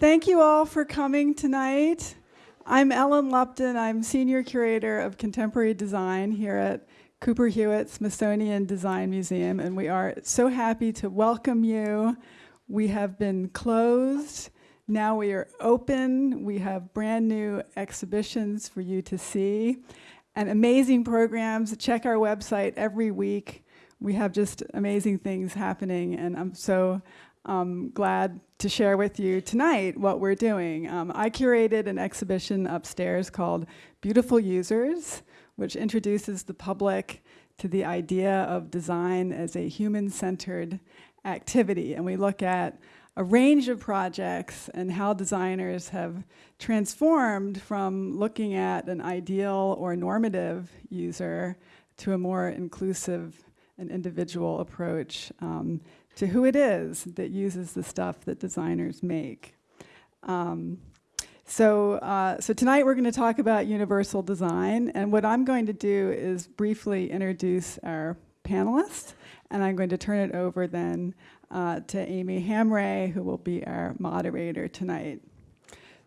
Thank you all for coming tonight. I'm Ellen Lupton. I'm Senior Curator of Contemporary Design here at Cooper Hewitt Smithsonian Design Museum, and we are so happy to welcome you. We have been closed. Now we are open. We have brand new exhibitions for you to see and amazing programs. Check our website every week. We have just amazing things happening, and I'm so um, glad to share with you tonight what we're doing. Um, I curated an exhibition upstairs called Beautiful Users, which introduces the public to the idea of design as a human-centered activity. And we look at a range of projects and how designers have transformed from looking at an ideal or normative user to a more inclusive and individual approach um, to who it is that uses the stuff that designers make. Um, so, uh, so tonight we're going to talk about universal design, and what I'm going to do is briefly introduce our panelists, and I'm going to turn it over then uh, to Amy Hamraie, who will be our moderator tonight.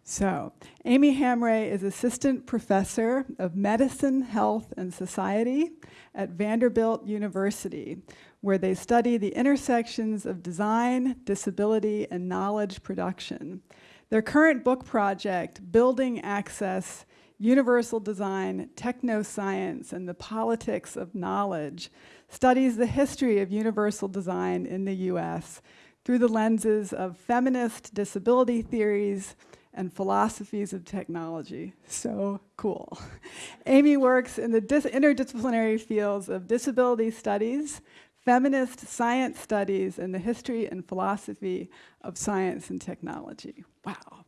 So, Amy Hamraie is Assistant Professor of Medicine, Health, and Society at Vanderbilt University, where they study the intersections of design, disability, and knowledge production. Their current book project, Building Access, Universal Design, Technoscience, and the Politics of Knowledge, studies the history of universal design in the US through the lenses of feminist disability theories and philosophies of technology. So cool. Amy works in the interdisciplinary fields of disability studies, feminist science studies, and the history and philosophy of science and technology. Wow.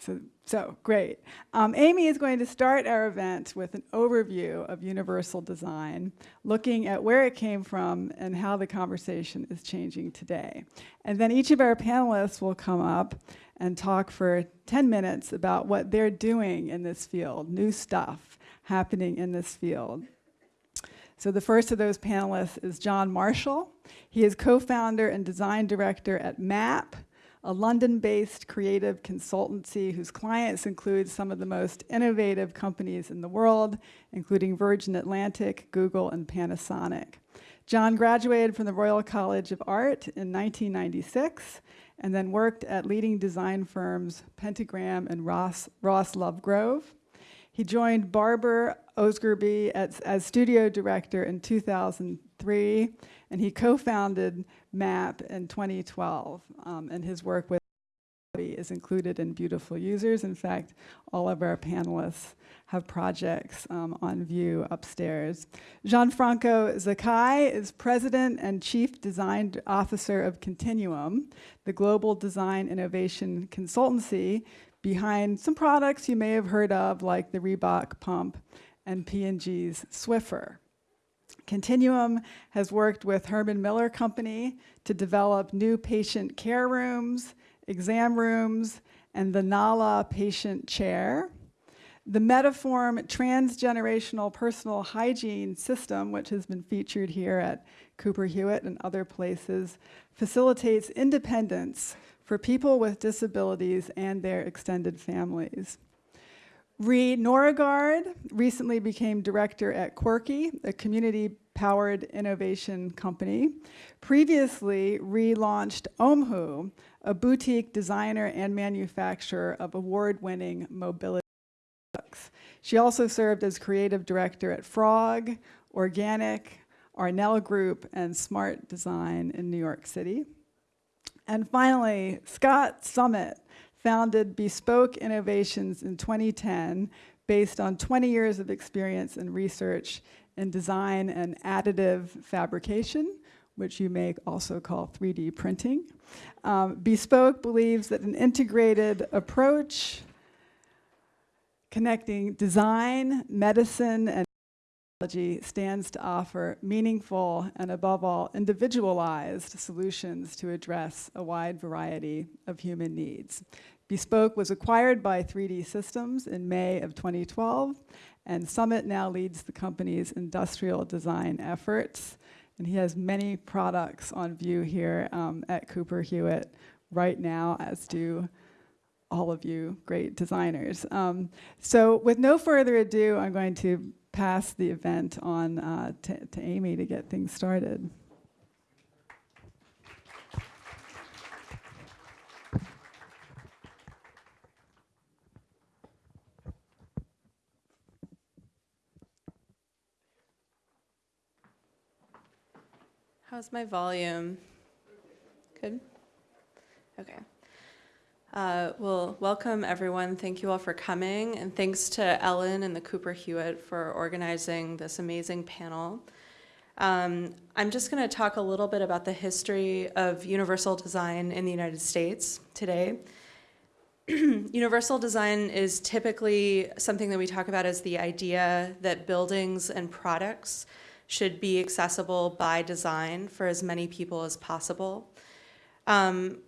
So, so great. Um, Amy is going to start our event with an overview of universal design, looking at where it came from and how the conversation is changing today. And then each of our panelists will come up and talk for 10 minutes about what they're doing in this field, new stuff happening in this field. So the first of those panelists is John Marshall. He is co-founder and design director at MAP, a London-based creative consultancy whose clients include some of the most innovative companies in the world, including Virgin Atlantic, Google, and Panasonic. John graduated from the Royal College of Art in 1996 and then worked at leading design firms Pentagram and Ross, Ross Lovegrove. He joined Barber Osgerby as, as studio director in 2003, and he co-founded MAP in 2012, um, and his work with is included in Beautiful Users. In fact, all of our panelists have projects um, on view upstairs. Gianfranco Zaccai is President and Chief Design Officer of Continuum, the global design innovation consultancy behind some products you may have heard of like the Reebok pump and P&G's Swiffer. Continuum has worked with Herman Miller Company to develop new patient care rooms, exam rooms, and the Nala patient chair. The Metaform transgenerational personal hygiene system, which has been featured here at Cooper Hewitt and other places, facilitates independence for people with disabilities and their extended families. Rie Norgaard recently became director at Quirky, a community-powered innovation company. Previously, Rie launched Omhu, a boutique designer and manufacturer of award-winning mobility products. She also served as creative director at Frog, Organic, Arnell Group, and Smart Design in New York City. And finally, Scott Summit founded Bespoke Innovations in 2010 based on 20 years of experience in research in design and additive fabrication, which you may also call 3D printing. Um, Bespoke believes that an integrated approach connecting design, medicine, and stands to offer meaningful and above all individualized solutions to address a wide variety of human needs. Bespoke was acquired by 3D Systems in May of 2012 and Summit now leads the company's industrial design efforts and he has many products on view here um, at Cooper Hewitt right now as do all of you great designers. Um, so with no further ado, I'm going to pass the event on uh, to, to Amy to get things started. How's my volume? Good? Okay. Uh, well, welcome everyone. Thank you all for coming. And thanks to Ellen and the Cooper Hewitt for organizing this amazing panel. Um, I'm just going to talk a little bit about the history of universal design in the United States today. universal design is typically something that we talk about as the idea that buildings and products should be accessible by design for as many people as possible. Um,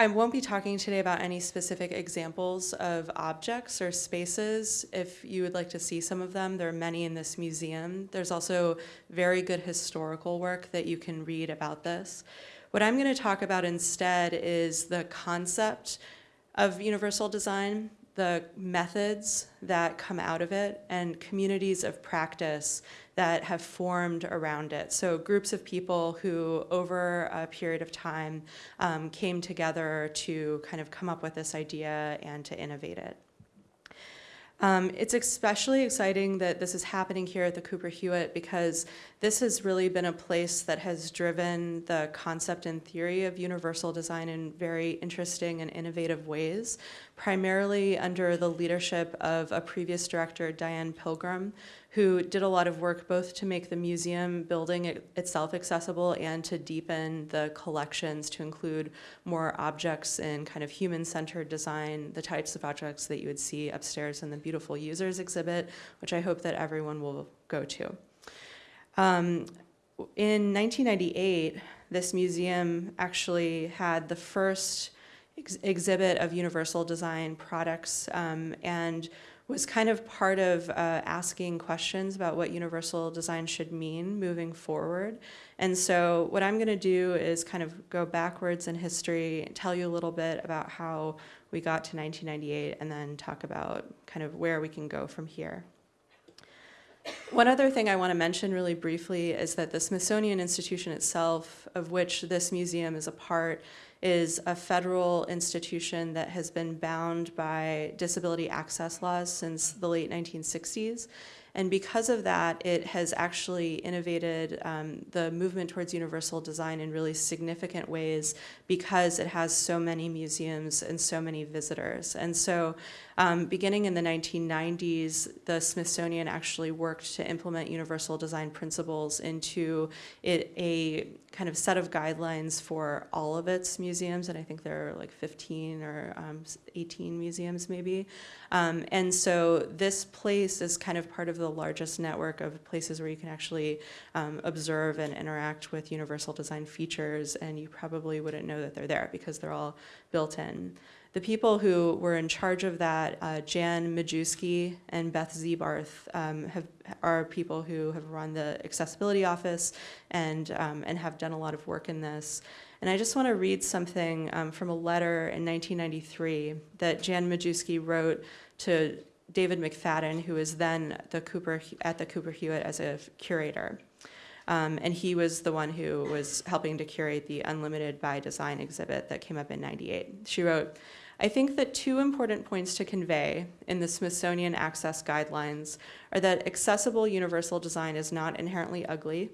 I won't be talking today about any specific examples of objects or spaces. If you would like to see some of them, there are many in this museum. There's also very good historical work that you can read about this. What I'm going to talk about instead is the concept of universal design, the methods that come out of it, and communities of practice that have formed around it. So groups of people who, over a period of time, um, came together to kind of come up with this idea and to innovate it. Um, it's especially exciting that this is happening here at the Cooper Hewitt because this has really been a place that has driven the concept and theory of universal design in very interesting and innovative ways, primarily under the leadership of a previous director, Diane Pilgrim, who did a lot of work both to make the museum building it itself accessible and to deepen the collections to include more objects in kind of human-centered design, the types of objects that you would see upstairs in the beautiful users exhibit, which I hope that everyone will go to. Um, in 1998, this museum actually had the first ex exhibit of universal design products um, and was kind of part of uh, asking questions about what universal design should mean moving forward. And so what I'm going to do is kind of go backwards in history, and tell you a little bit about how we got to 1998, and then talk about kind of where we can go from here. One other thing I want to mention really briefly is that the Smithsonian Institution itself, of which this museum is a part, is a federal institution that has been bound by disability access laws since the late 1960s. And because of that, it has actually innovated um, the movement towards universal design in really significant ways because it has so many museums and so many visitors. And so um, beginning in the 1990s, the Smithsonian actually worked to implement universal design principles into it, a kind of set of guidelines for all of its museums, and I think there are like 15 or um, 18 museums maybe. Um, and so this place is kind of part of the largest network of places where you can actually um, observe and interact with universal design features, and you probably wouldn't know that they're there because they're all built in. The people who were in charge of that, uh, Jan Majewski and Beth Zebarth, um, have, are people who have run the accessibility office and, um, and have done a lot of work in this. And I just want to read something um, from a letter in 1993 that Jan Majewski wrote to David McFadden, who was then the Cooper, at the Cooper Hewitt as a curator. Um, and he was the one who was helping to curate the Unlimited by Design exhibit that came up in 98. She wrote, I think that two important points to convey in the Smithsonian Access Guidelines are that accessible universal design is not inherently ugly,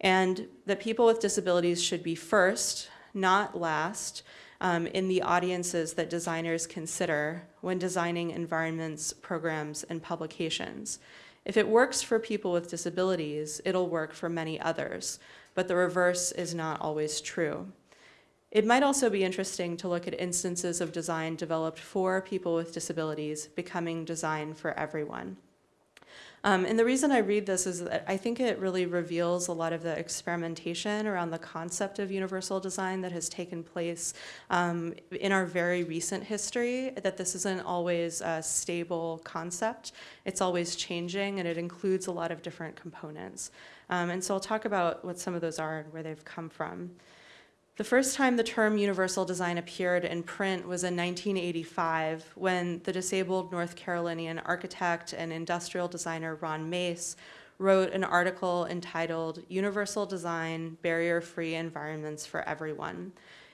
and that people with disabilities should be first, not last, um, in the audiences that designers consider when designing environments, programs, and publications. If it works for people with disabilities, it'll work for many others, but the reverse is not always true. It might also be interesting to look at instances of design developed for people with disabilities becoming design for everyone. Um, and the reason I read this is that I think it really reveals a lot of the experimentation around the concept of universal design that has taken place um, in our very recent history, that this isn't always a stable concept. It's always changing and it includes a lot of different components. Um, and so I'll talk about what some of those are and where they've come from. The first time the term universal design appeared in print was in 1985 when the disabled North Carolinian architect and industrial designer Ron Mace wrote an article entitled Universal Design Barrier-Free Environments for Everyone,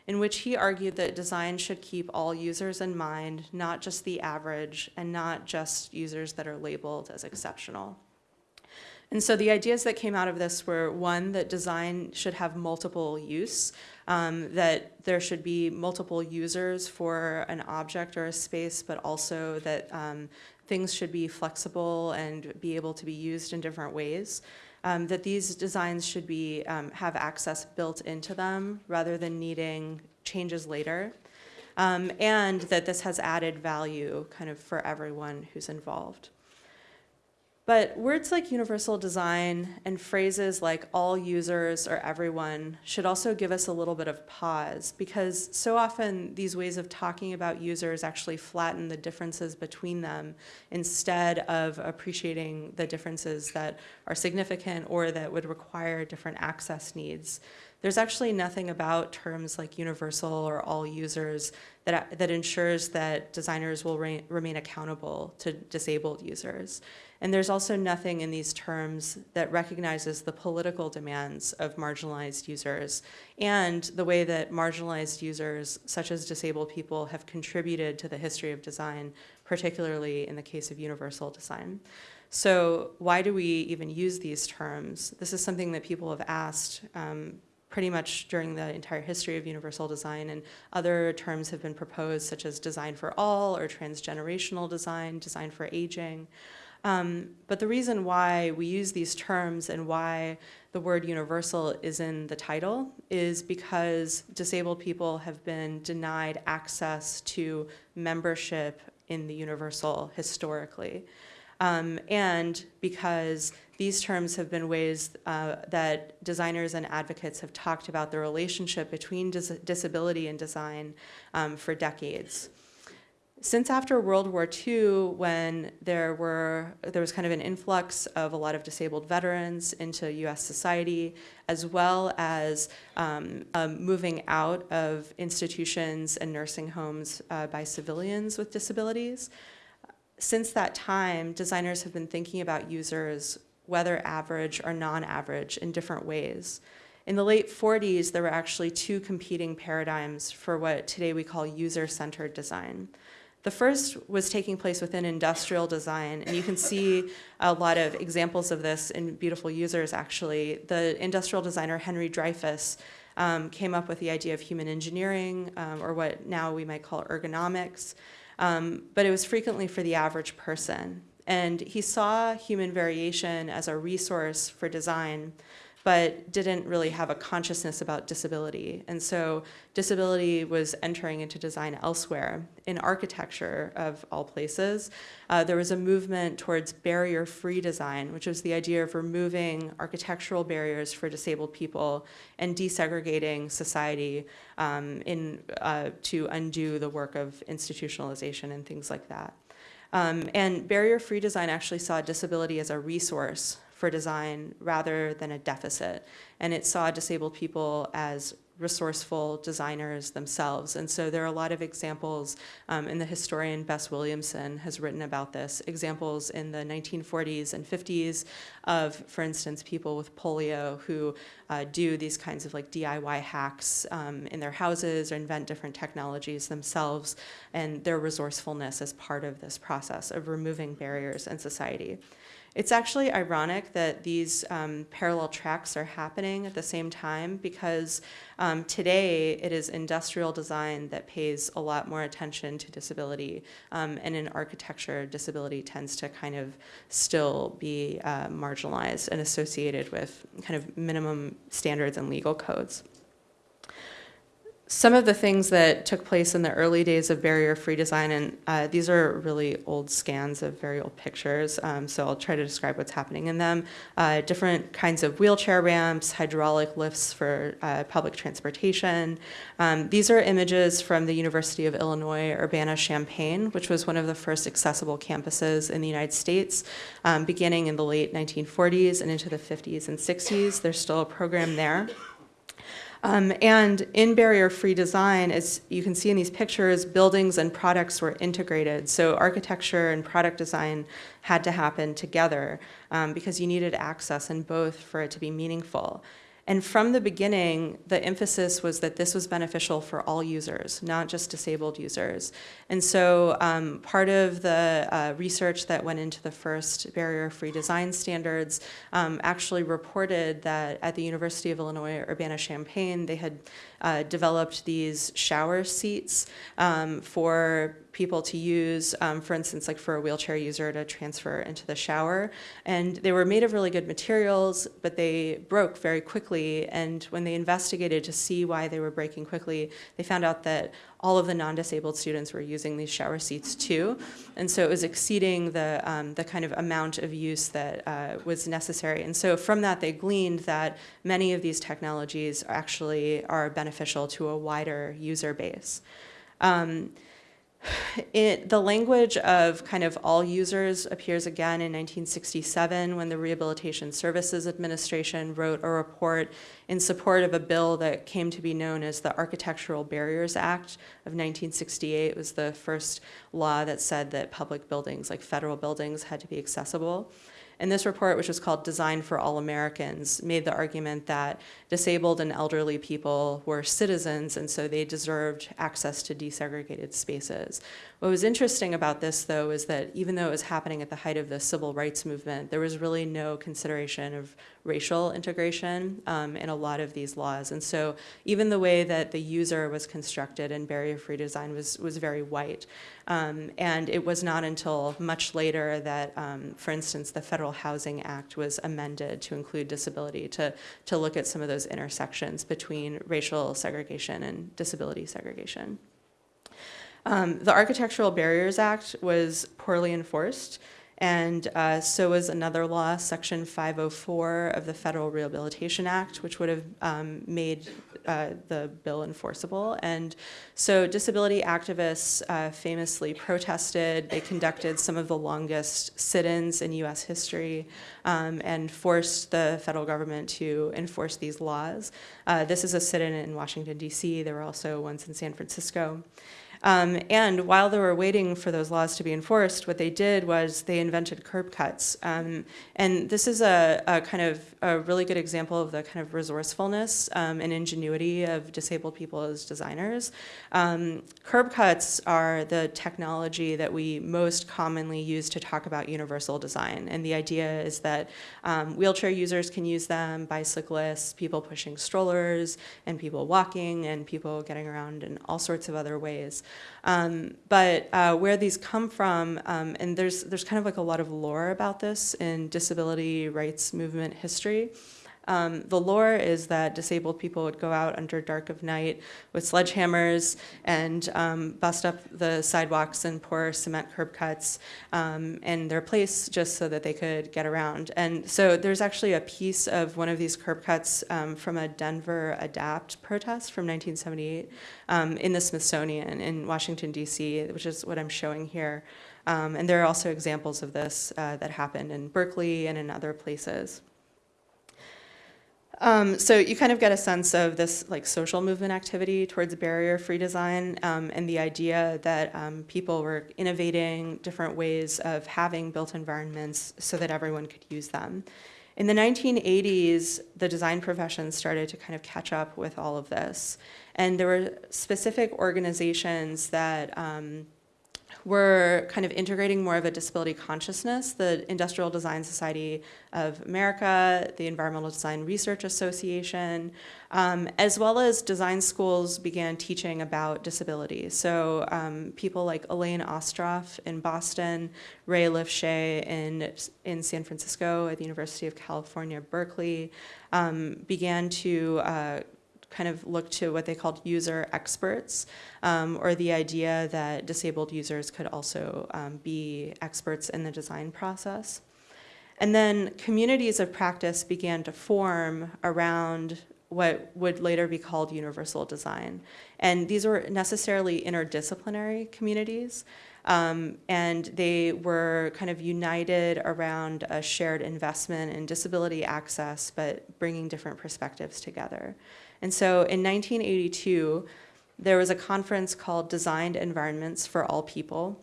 in which he argued that design should keep all users in mind, not just the average and not just users that are labeled as exceptional. And so the ideas that came out of this were one, that design should have multiple use, um, that there should be multiple users for an object or a space, but also that um, things should be flexible and be able to be used in different ways. Um, that these designs should be um, have access built into them rather than needing changes later. Um, and that this has added value kind of for everyone who's involved. But words like universal design and phrases like all users or everyone should also give us a little bit of pause because so often these ways of talking about users actually flatten the differences between them instead of appreciating the differences that are significant or that would require different access needs. There's actually nothing about terms like universal or all users that, that ensures that designers will re remain accountable to disabled users. And there's also nothing in these terms that recognizes the political demands of marginalized users and the way that marginalized users, such as disabled people, have contributed to the history of design, particularly in the case of universal design. So why do we even use these terms? This is something that people have asked um, pretty much during the entire history of universal design and other terms have been proposed such as design for all or transgenerational design, design for aging. Um, but the reason why we use these terms and why the word universal is in the title is because disabled people have been denied access to membership in the universal historically. Um, and because these terms have been ways uh, that designers and advocates have talked about the relationship between dis disability and design um, for decades. Since after World War II, when there were there was kind of an influx of a lot of disabled veterans into U.S. society, as well as um, moving out of institutions and nursing homes uh, by civilians with disabilities, since that time, designers have been thinking about users, whether average or non-average, in different ways. In the late 40s, there were actually two competing paradigms for what today we call user-centered design. The first was taking place within industrial design, and you can see a lot of examples of this in Beautiful Users, actually. The industrial designer Henry Dreyfuss um, came up with the idea of human engineering, um, or what now we might call ergonomics, um, but it was frequently for the average person. And he saw human variation as a resource for design, but didn't really have a consciousness about disability. And so disability was entering into design elsewhere. In architecture, of all places, uh, there was a movement towards barrier-free design, which was the idea of removing architectural barriers for disabled people and desegregating society um, in, uh, to undo the work of institutionalization and things like that. Um, and barrier-free design actually saw disability as a resource for design rather than a deficit. And it saw disabled people as resourceful designers themselves. And so there are a lot of examples, um, and the historian Bess Williamson has written about this, examples in the 1940s and 50s of, for instance, people with polio who uh, do these kinds of like DIY hacks um, in their houses or invent different technologies themselves, and their resourcefulness as part of this process of removing barriers in society. It's actually ironic that these um, parallel tracks are happening at the same time because um, today it is industrial design that pays a lot more attention to disability um, and in architecture disability tends to kind of still be uh, marginalized and associated with kind of minimum standards and legal codes. Some of the things that took place in the early days of barrier-free design, and uh, these are really old scans of very old pictures, um, so I'll try to describe what's happening in them. Uh, different kinds of wheelchair ramps, hydraulic lifts for uh, public transportation. Um, these are images from the University of Illinois Urbana-Champaign, which was one of the first accessible campuses in the United States, um, beginning in the late 1940s and into the 50s and 60s. There's still a program there. Um, and in barrier-free design, as you can see in these pictures, buildings and products were integrated. So architecture and product design had to happen together um, because you needed access in both for it to be meaningful. And from the beginning, the emphasis was that this was beneficial for all users, not just disabled users. And so um, part of the uh, research that went into the first barrier-free design standards um, actually reported that at the University of Illinois Urbana-Champaign, they had uh, developed these shower seats um, for people to use, um, for instance, like for a wheelchair user to transfer into the shower. And they were made of really good materials, but they broke very quickly. And when they investigated to see why they were breaking quickly, they found out that all of the non-disabled students were using these shower seats too. And so it was exceeding the, um, the kind of amount of use that uh, was necessary. And so from that, they gleaned that many of these technologies actually are beneficial to a wider user base. Um, it, the language of kind of all users appears again in 1967 when the Rehabilitation Services Administration wrote a report in support of a bill that came to be known as the Architectural Barriers Act of 1968. It was the first law that said that public buildings, like federal buildings, had to be accessible. And this report, which was called Design for All Americans, made the argument that disabled and elderly people were citizens and so they deserved access to desegregated spaces. What was interesting about this, though, is that even though it was happening at the height of the civil rights movement, there was really no consideration of racial integration um, in a lot of these laws. And so even the way that the user was constructed in barrier-free design was, was very white. Um, and it was not until much later that, um, for instance, the Federal Housing Act was amended to include disability to, to look at some of those intersections between racial segregation and disability segregation. Um, the Architectural Barriers Act was poorly enforced, and uh, so was another law, Section 504 of the Federal Rehabilitation Act, which would have um, made uh, the bill enforceable. And so disability activists uh, famously protested. They conducted some of the longest sit-ins in U.S. history um, and forced the federal government to enforce these laws. Uh, this is a sit-in in Washington, D.C. There were also ones in San Francisco. Um, and while they were waiting for those laws to be enforced, what they did was they invented curb cuts. Um, and this is a, a, kind of a really good example of the kind of resourcefulness um, and ingenuity of disabled people as designers. Um, curb cuts are the technology that we most commonly use to talk about universal design. And the idea is that um, wheelchair users can use them, bicyclists, people pushing strollers, and people walking, and people getting around in all sorts of other ways. Um, but uh, where these come from, um, and there's, there's kind of like a lot of lore about this in disability rights movement history. Um, the lore is that disabled people would go out under dark of night with sledgehammers and um, bust up the sidewalks and pour cement curb cuts um, in their place just so that they could get around. And so there's actually a piece of one of these curb cuts um, from a Denver ADAPT protest from 1978 um, in the Smithsonian in Washington, D.C., which is what I'm showing here. Um, and there are also examples of this uh, that happened in Berkeley and in other places. Um, so you kind of get a sense of this like social movement activity towards barrier-free design um, and the idea that um, people were innovating different ways of having built environments so that everyone could use them. In the 1980s, the design profession started to kind of catch up with all of this. And there were specific organizations that um, we're kind of integrating more of a disability consciousness. The Industrial Design Society of America, the Environmental Design Research Association, um, as well as design schools began teaching about disability. So um, people like Elaine Ostroff in Boston, Ray Lifchez in, in San Francisco at the University of California, Berkeley, um, began to uh, kind of look to what they called user experts, um, or the idea that disabled users could also um, be experts in the design process. And then communities of practice began to form around what would later be called universal design. And these were necessarily interdisciplinary communities. Um, and they were kind of united around a shared investment in disability access, but bringing different perspectives together. And so in 1982, there was a conference called Designed Environments for All People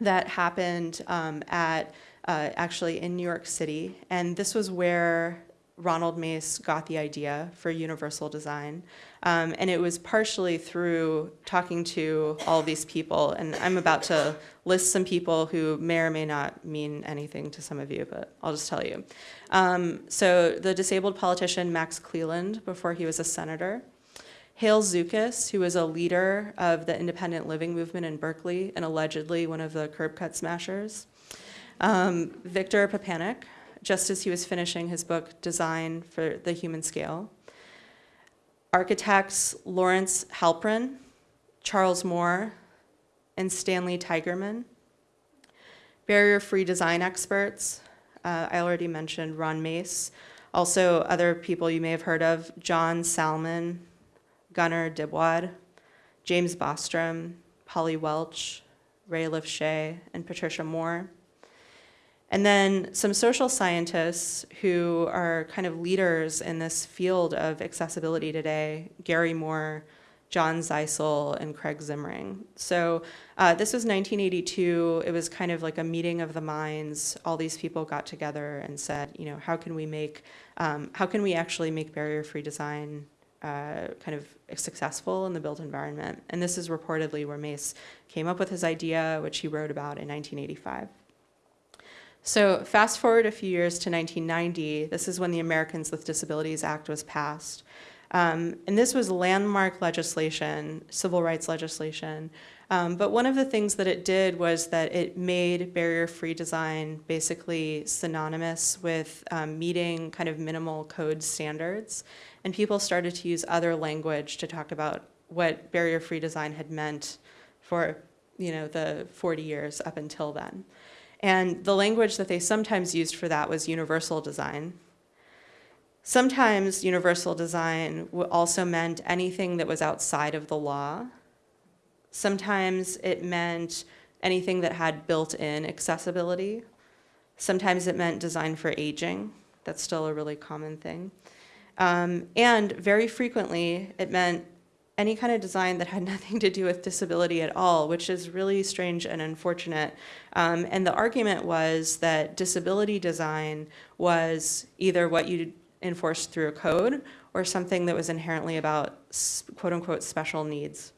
that happened um, at uh, actually in New York City. And this was where Ronald Mace got the idea for universal design. Um, and it was partially through talking to all these people. And I'm about to list some people who may or may not mean anything to some of you, but I'll just tell you. Um, so the disabled politician Max Cleland, before he was a senator. Hale Zukas, who was a leader of the independent living movement in Berkeley and allegedly one of the curb cut smashers. Um, Victor Papanek, just as he was finishing his book, Design for the Human Scale. Architects Lawrence Halprin, Charles Moore, and Stanley Tigerman. Barrier-free design experts, uh, I already mentioned Ron Mace. Also, other people you may have heard of, John Salmen, Gunnar Dybwad, James Bostrom, Polly Welch, Ray Lifchez, and Patricia Moore. And then some social scientists who are kind of leaders in this field of accessibility today, Gary Moore, John Zeisel, and Craig Zimring. So uh, this was 1982. It was kind of like a meeting of the minds. All these people got together and said, you know, how can we make, um, how can we actually make barrier-free design uh, kind of successful in the built environment? And this is reportedly where Mace came up with his idea, which he wrote about in 1985. So fast forward a few years to 1990, this is when the Americans with Disabilities Act was passed. Um, and this was landmark legislation, civil rights legislation. Um, but one of the things that it did was that it made barrier-free design basically synonymous with um, meeting kind of minimal code standards. And people started to use other language to talk about what barrier-free design had meant for you know, the 40 years up until then. And the language that they sometimes used for that was universal design. Sometimes universal design also meant anything that was outside of the law. Sometimes it meant anything that had built-in accessibility. Sometimes it meant design for aging. That's still a really common thing. Um, and very frequently, it meant any kind of design that had nothing to do with disability at all, which is really strange and unfortunate. Um, and the argument was that disability design was either what you enforced through a code or something that was inherently about quote unquote special needs.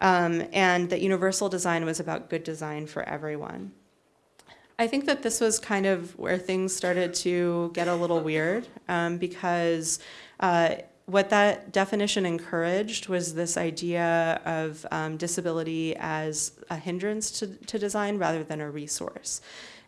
Um, and that universal design was about good design for everyone. I think that this was kind of where things started to get a little weird um, because uh, what that definition encouraged was this idea of um, disability as a hindrance to, to design rather than a resource.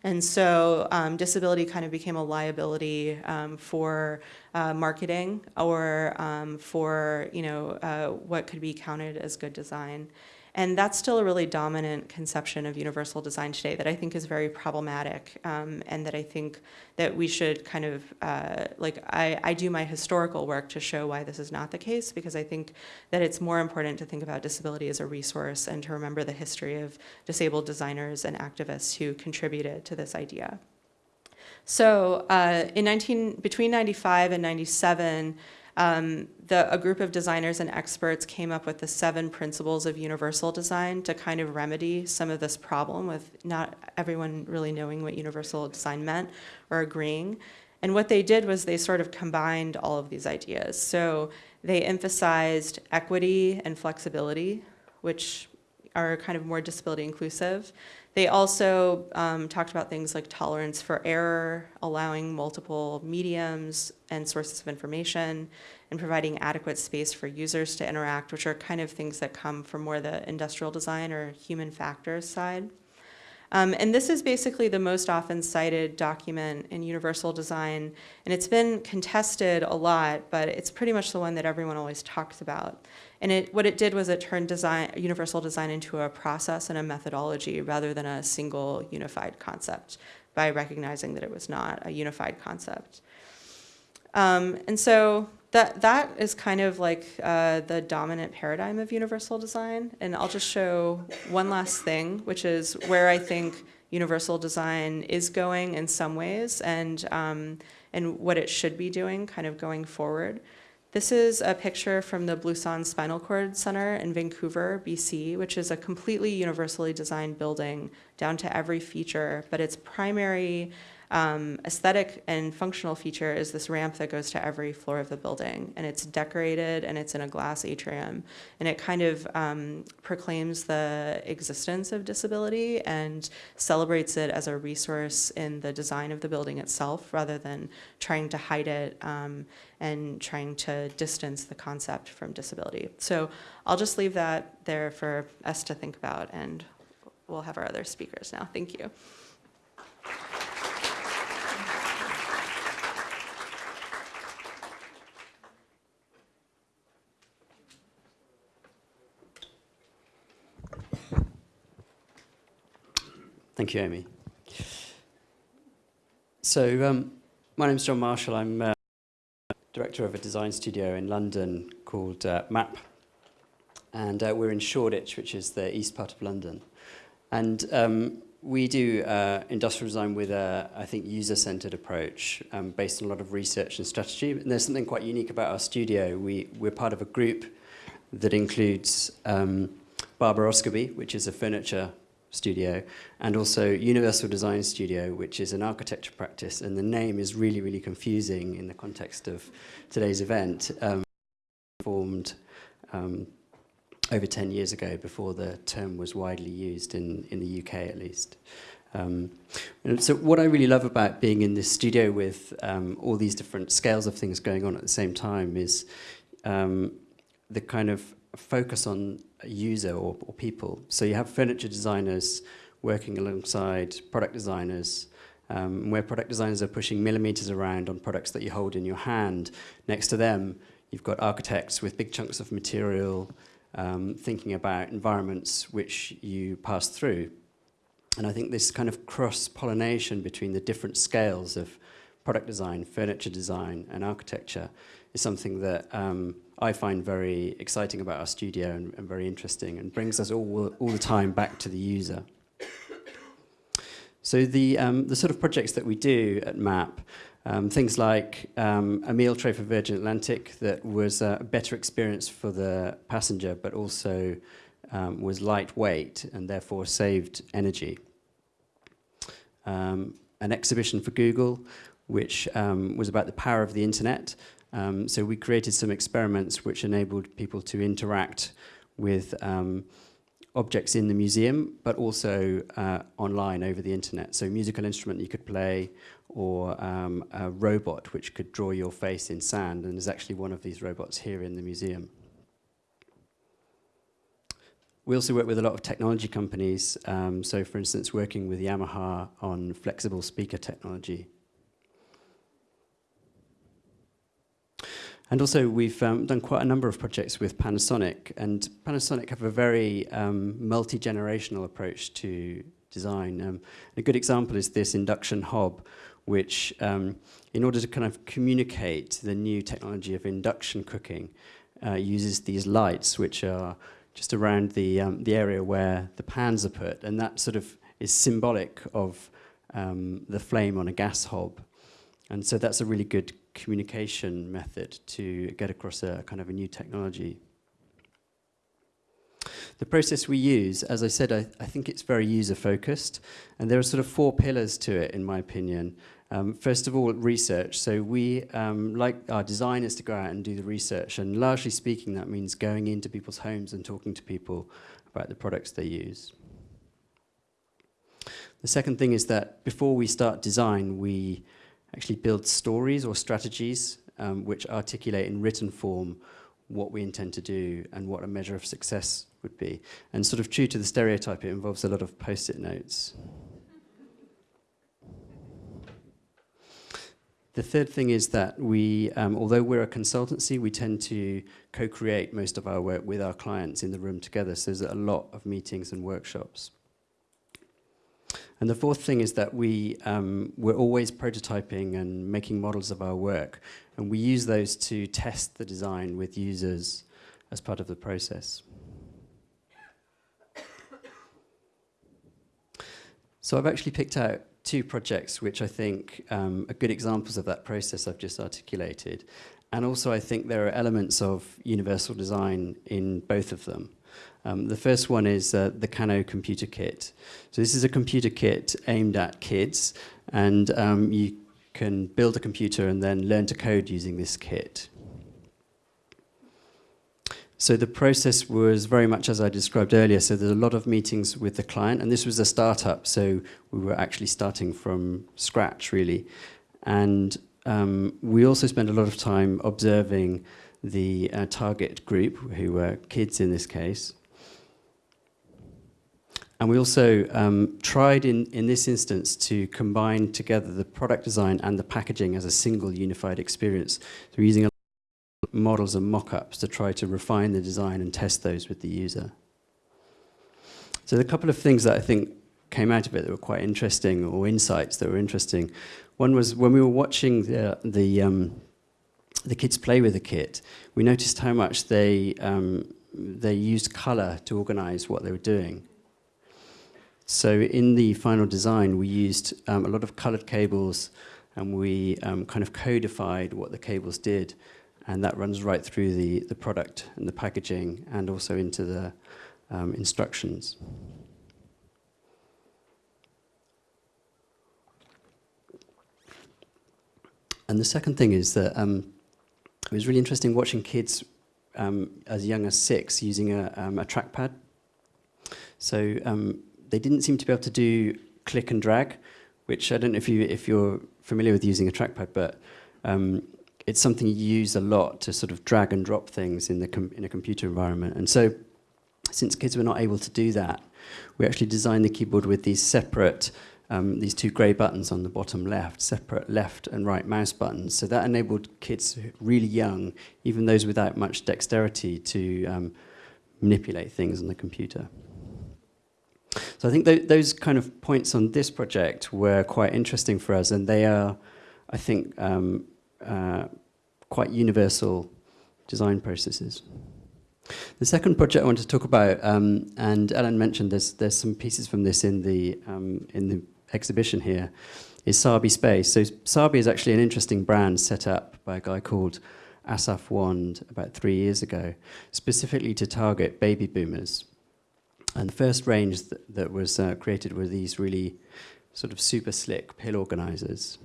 And so um, disability kind of became a liability um, for uh, marketing or um, for you know uh, what could be counted as good design. And that's still a really dominant conception of universal design today that I think is very problematic um, and that I think that we should kind of, uh, like I, I do my historical work to show why this is not the case because I think that it's more important to think about disability as a resource and to remember the history of disabled designers and activists who contributed to this idea. So uh, in 19, between 95 and 97, um, the, a group of designers and experts came up with the seven principles of universal design to kind of remedy some of this problem with not everyone really knowing what universal design meant or agreeing. And what they did was they sort of combined all of these ideas. So they emphasized equity and flexibility, which are kind of more disability inclusive. They also um, talked about things like tolerance for error, allowing multiple mediums and sources of information, and providing adequate space for users to interact, which are kind of things that come from more the industrial design or human factors side. Um, and this is basically the most often cited document in universal design, and it's been contested a lot, but it's pretty much the one that everyone always talks about. And it, what it did was it turned design, universal design into a process and a methodology rather than a single unified concept by recognizing that it was not a unified concept. Um, and so that, that is kind of like uh, the dominant paradigm of universal design. And I'll just show one last thing, which is where I think universal design is going in some ways and, um, and what it should be doing kind of going forward. This is a picture from the Blusson Spinal Cord Center in Vancouver, BC, which is a completely universally designed building down to every feature, but its primary um, aesthetic and functional feature is this ramp that goes to every floor of the building, and it's decorated and it's in a glass atrium, and it kind of um, proclaims the existence of disability and celebrates it as a resource in the design of the building itself, rather than trying to hide it um, and trying to distance the concept from disability. So I'll just leave that there for us to think about, and we'll have our other speakers now. Thank you. Thank you, Amy. So, um, my name is John Marshall. I'm uh, director of a design studio in London called uh, MAP. And uh, we're in Shoreditch, which is the east part of London. And um, we do uh, industrial design with a, I think, user-centered approach um, based on a lot of research and strategy. And there's something quite unique about our studio. We, we're part of a group that includes um, Barber Osgerby, which is a furniture studio, and also Universal Design Studio, which is an architecture practice. And the name is really, really confusing in the context of today's event. Um, formed um, over 10 years ago before the term was widely used in, in the UK at least. Um, so what I really love about being in this studio with um, all these different scales of things going on at the same time is um, the kind of focus on user or, or people. So you have furniture designers working alongside product designers, um, where product designers are pushing millimeters around on products that you hold in your hand. Next to them, you've got architects with big chunks of material, um, thinking about environments which you pass through. And I think this kind of cross-pollination between the different scales of product design, furniture design, and architecture is something that um, I find very exciting about our studio and, and very interesting and brings us all, all the time back to the user. So the, um, the sort of projects that we do at MAP, um, things like um, a meal tray for Virgin Atlantic that was a better experience for the passenger, but also um, was lightweight and therefore saved energy. Um, an exhibition for Google, which um, was about the power of the internet um, so we created some experiments which enabled people to interact with um, objects in the museum, but also uh, online over the internet. So a musical instrument you could play, or um, a robot which could draw your face in sand, and there's actually one of these robots here in the museum. We also work with a lot of technology companies, um, so for instance working with Yamaha on flexible speaker technology And also we've um, done quite a number of projects with Panasonic and Panasonic have a very um, multi-generational approach to design. Um, a good example is this induction hob which um, in order to kind of communicate the new technology of induction cooking uh, uses these lights which are just around the, um, the area where the pans are put and that sort of is symbolic of um, the flame on a gas hob. And so that's a really good communication method to get across a kind of a new technology. The process we use, as I said, I, I think it's very user-focused, and there are sort of four pillars to it, in my opinion. Um, first of all, research. So we um, like our designers to go out and do the research, and largely speaking, that means going into people's homes and talking to people about the products they use. The second thing is that before we start design, we actually build stories or strategies um, which articulate in written form what we intend to do and what a measure of success would be. And sort of true to the stereotype, it involves a lot of post-it notes. The third thing is that we, um, although we're a consultancy, we tend to co-create most of our work with our clients in the room together. So there's a lot of meetings and workshops. And the fourth thing is that we, um, we're always prototyping and making models of our work. And we use those to test the design with users as part of the process. So I've actually picked out two projects which I think um, are good examples of that process I've just articulated. and also, I think there are elements of universal design in both of them. Um, the first one is uh, the Kano computer kit. So this is a computer kit aimed at kids, and um, you can build a computer and then learn to code using this kit. So the process was very much as I described earlier. So there's a lot of meetings with the client, and this was a startup, so we were actually starting from scratch, really. And um, we also spent a lot of time observing the uh, target group, who were kids in this case. And we also um, tried in, in this instance to combine together the product design and the packaging as a single unified experience. So we're using models and mock-ups to try to refine the design and test those with the user. So a couple of things that I think came out of it that were quite interesting, or insights that were interesting. One was when we were watching the, the, um, the kids play with the kit, we noticed how much they, um, they used color to organize what they were doing. So in the final design, we used um, a lot of colored cables and we um, kind of codified what the cables did. And that runs right through the, the product and the packaging and also into the um, instructions. And the second thing is that um, it was really interesting watching kids um, as young as six using a, um, a trackpad. So they didn't seem to be able to do click and drag, which I don't know if, you, if you're familiar with using a trackpad, but um, it's something you use a lot to sort of drag and drop things in, the in a computer environment. And so since kids were not able to do that, we actually designed the keyboard with these separate, um, these two grey buttons on the bottom left, separate left and right mouse buttons. So that enabled kids really young, even those without much dexterity, to um, manipulate things on the computer. So I think th those kind of points on this project were quite interesting for us, and they are, I think, um, uh, quite universal design processes. The second project I want to talk about, um, and Ellen mentioned there's there's some pieces from this in the um, in the exhibition here, is Sabi Space. So Sabi is actually an interesting brand set up by a guy called Asaf Wand about three years ago, specifically to target baby boomers. And the first range that, that was uh, created were these really sort of super slick pill organizers.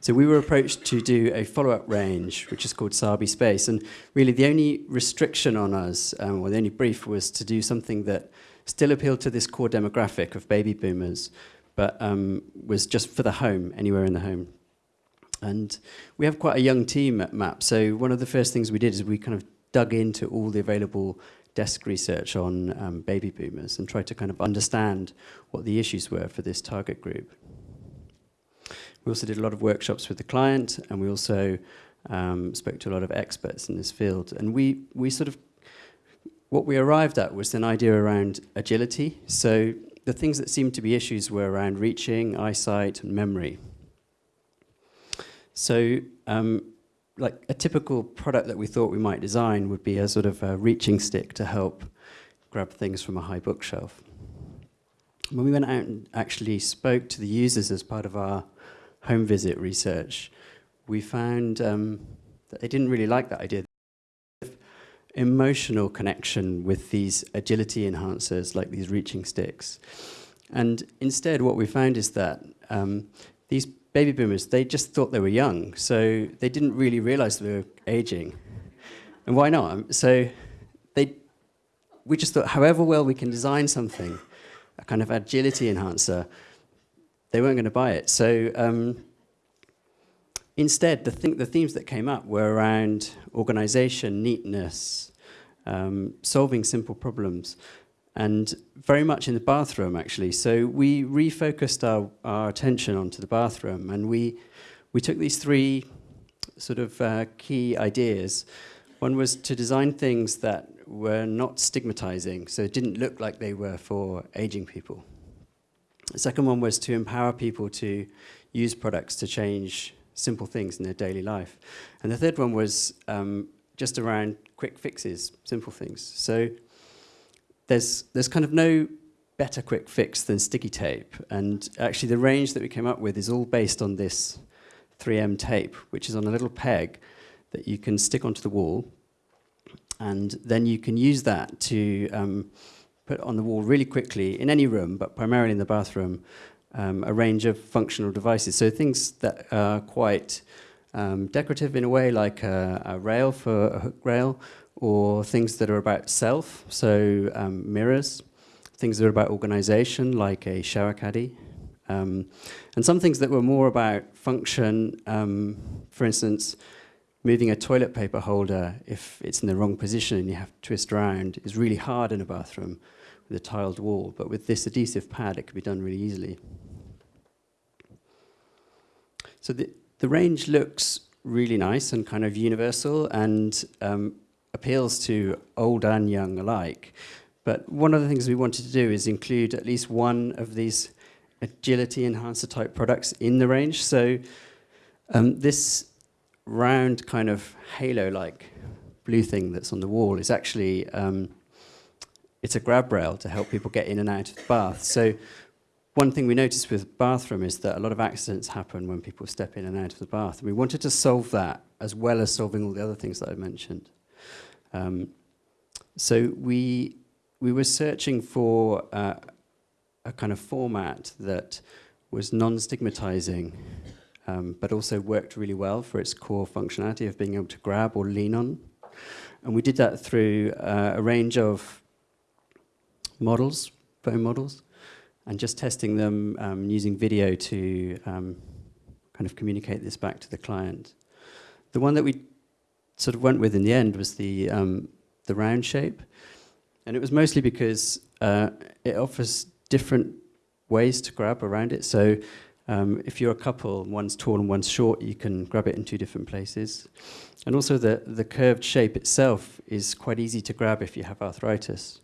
So we were approached to do a follow-up range, which is called Sabi Space. And really the only restriction on us, um, or the only brief, was to do something that still appealed to this core demographic of baby boomers, but um, was just for the home, anywhere in the home. And we have quite a young team at MAP, so one of the first things we did is we kind of dug into all the available desk research on um, baby boomers and tried to kind of understand what the issues were for this target group. We also did a lot of workshops with the client and we also um, spoke to a lot of experts in this field. And we, we sort of, what we arrived at was an idea around agility. So the things that seemed to be issues were around reaching, eyesight, and memory. So um, like a typical product that we thought we might design would be a sort of a reaching stick to help grab things from a high bookshelf. When we went out and actually spoke to the users as part of our home visit research, we found um, that they didn't really like that idea. Emotional connection with these agility enhancers like these reaching sticks. And instead what we found is that um, these baby boomers, they just thought they were young, so they didn't really realize they were aging. And why not? So they, we just thought, however well we can design something, a kind of agility enhancer, they weren't going to buy it. So um, instead, the, th the themes that came up were around organization, neatness, um, solving simple problems and very much in the bathroom actually. So we refocused our, our attention onto the bathroom and we, we took these three sort of uh, key ideas. One was to design things that were not stigmatizing, so it didn't look like they were for aging people. The second one was to empower people to use products to change simple things in their daily life. And the third one was um, just around quick fixes, simple things. So there's, there's kind of no better quick fix than sticky tape. And actually the range that we came up with is all based on this 3M tape, which is on a little peg that you can stick onto the wall. And then you can use that to um, put on the wall really quickly in any room, but primarily in the bathroom, um, a range of functional devices. So things that are quite um, decorative in a way, like a, a, rail for a hook rail, or things that are about self, so um, mirrors, things that are about organization, like a shower caddy, um, and some things that were more about function, um, for instance, moving a toilet paper holder, if it's in the wrong position and you have to twist around, is really hard in a bathroom with a tiled wall. But with this adhesive pad, it can be done really easily. So the, the range looks really nice and kind of universal and um, appeals to old and young alike. But one of the things we wanted to do is include at least one of these agility enhancer type products in the range. So um, this round kind of halo-like blue thing that's on the wall is actually, um, it's a grab rail to help people get in and out of the bath. So one thing we noticed with bathroom is that a lot of accidents happen when people step in and out of the bath. And we wanted to solve that as well as solving all the other things that I mentioned. Um, so we, we were searching for uh, a kind of format that was non-stigmatizing, um, but also worked really well for its core functionality of being able to grab or lean on. And we did that through uh, a range of models, foam models, and just testing them um, using video to um, kind of communicate this back to the client. The one that we sort of went with in the end was the, um, the round shape. And it was mostly because uh, it offers different ways to grab around it. So um, if you're a couple, one's tall and one's short, you can grab it in two different places. And also the, the curved shape itself is quite easy to grab if you have arthritis.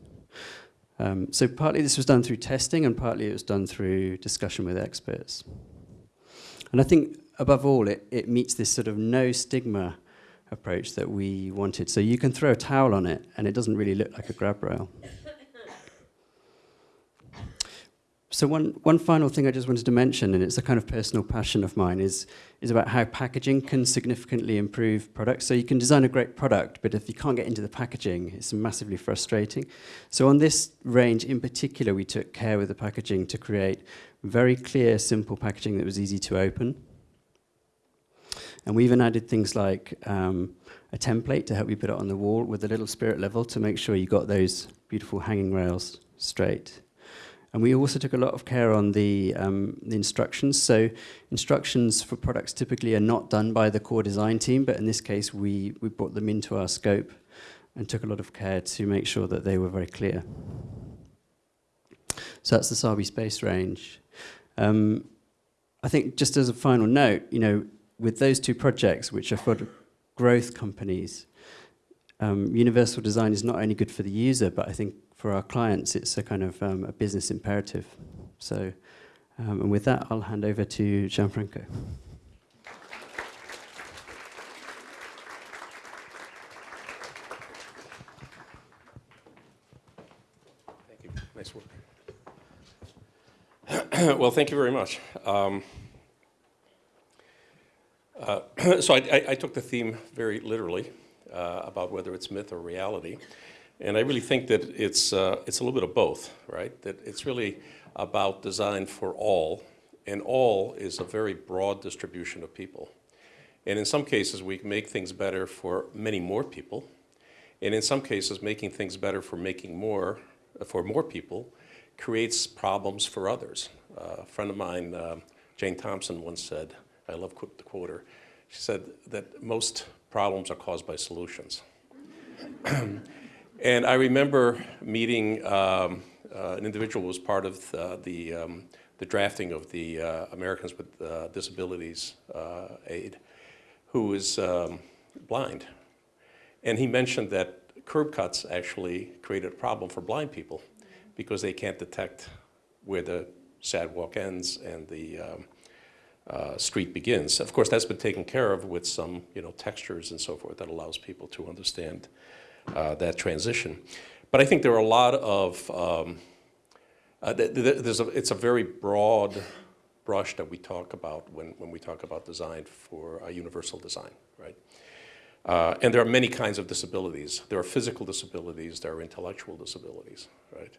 Um, so partly this was done through testing and partly it was done through discussion with experts. And I think above all, it, it meets this sort of no stigma approach that we wanted. So you can throw a towel on it and it doesn't really look like a grab rail. So one, one final thing I just wanted to mention, and it's a kind of personal passion of mine, is, is about how packaging can significantly improve products. So you can design a great product, but if you can't get into the packaging, it's massively frustrating. So on this range in particular, we took care with the packaging to create very clear, simple packaging that was easy to open. And we even added things like um, a template to help you put it on the wall with a little spirit level to make sure you got those beautiful hanging rails straight. And we also took a lot of care on the, um, the instructions. So instructions for products typically are not done by the core design team, but in this case, we, we brought them into our scope and took a lot of care to make sure that they were very clear. So that's the Sabi Space range. Um, I think just as a final note, you know, with those two projects, which are for growth companies, um, universal design is not only good for the user, but I think for our clients, it's a kind of um, a business imperative. So, um, and with that, I'll hand over to Gianfranco. Thank you. Nice work. well, thank you very much. Um, uh, so I, I, took the theme very literally uh, about whether it's myth or reality. And I really think that it's, uh, it's a little bit of both, right? That it's really about design for all, and all is a very broad distribution of people. And in some cases, we make things better for many more people. And in some cases, making things better for making more, uh, for more people, creates problems for others. Uh, a friend of mine, uh, Jane Thompson, once said, I love the quote she said that most problems are caused by solutions. And I remember meeting um, uh, an individual who was part of uh, the, um, the drafting of the uh, Americans with uh, Disabilities uh, Aid, who was um, blind. And he mentioned that curb cuts actually created a problem for blind people because they can't detect where the sidewalk ends and the um, uh, street begins. Of course, that's been taken care of with some, you know, textures and so forth that allows people to understand uh, that transition. But I think there are a lot of, um, uh, th th there's a, it's a very broad brush that we talk about when, when we talk about design for universal design, right? Uh, and there are many kinds of disabilities. There are physical disabilities, there are intellectual disabilities, right?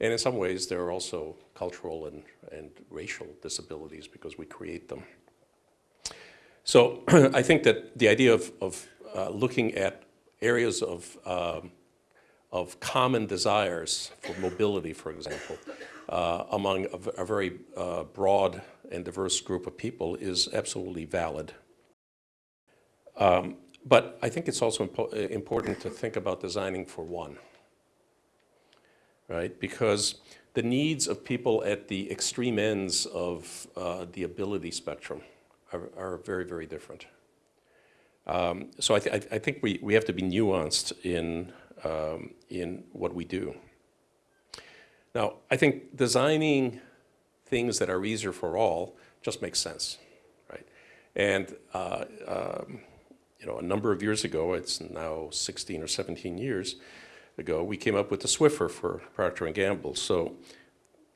And in some ways, there are also cultural and, and racial disabilities because we create them. So I think that the idea of, of uh, looking at areas of, um, of common desires for mobility, for example, uh, among a very uh, broad and diverse group of people is absolutely valid. Um, but I think it's also impo- uh, important to think about designing for one, right? Because the needs of people at the extreme ends of uh, the ability spectrum are, are very, very different. Um, so I, th- I think we, we have to be nuanced in, um, in what we do. Now, I think designing things that are easier for all just makes sense, right? And uh, um, you know, a number of years ago, it's now 16 or 17 years ago, we came up with the Swiffer for Procter & Gamble. So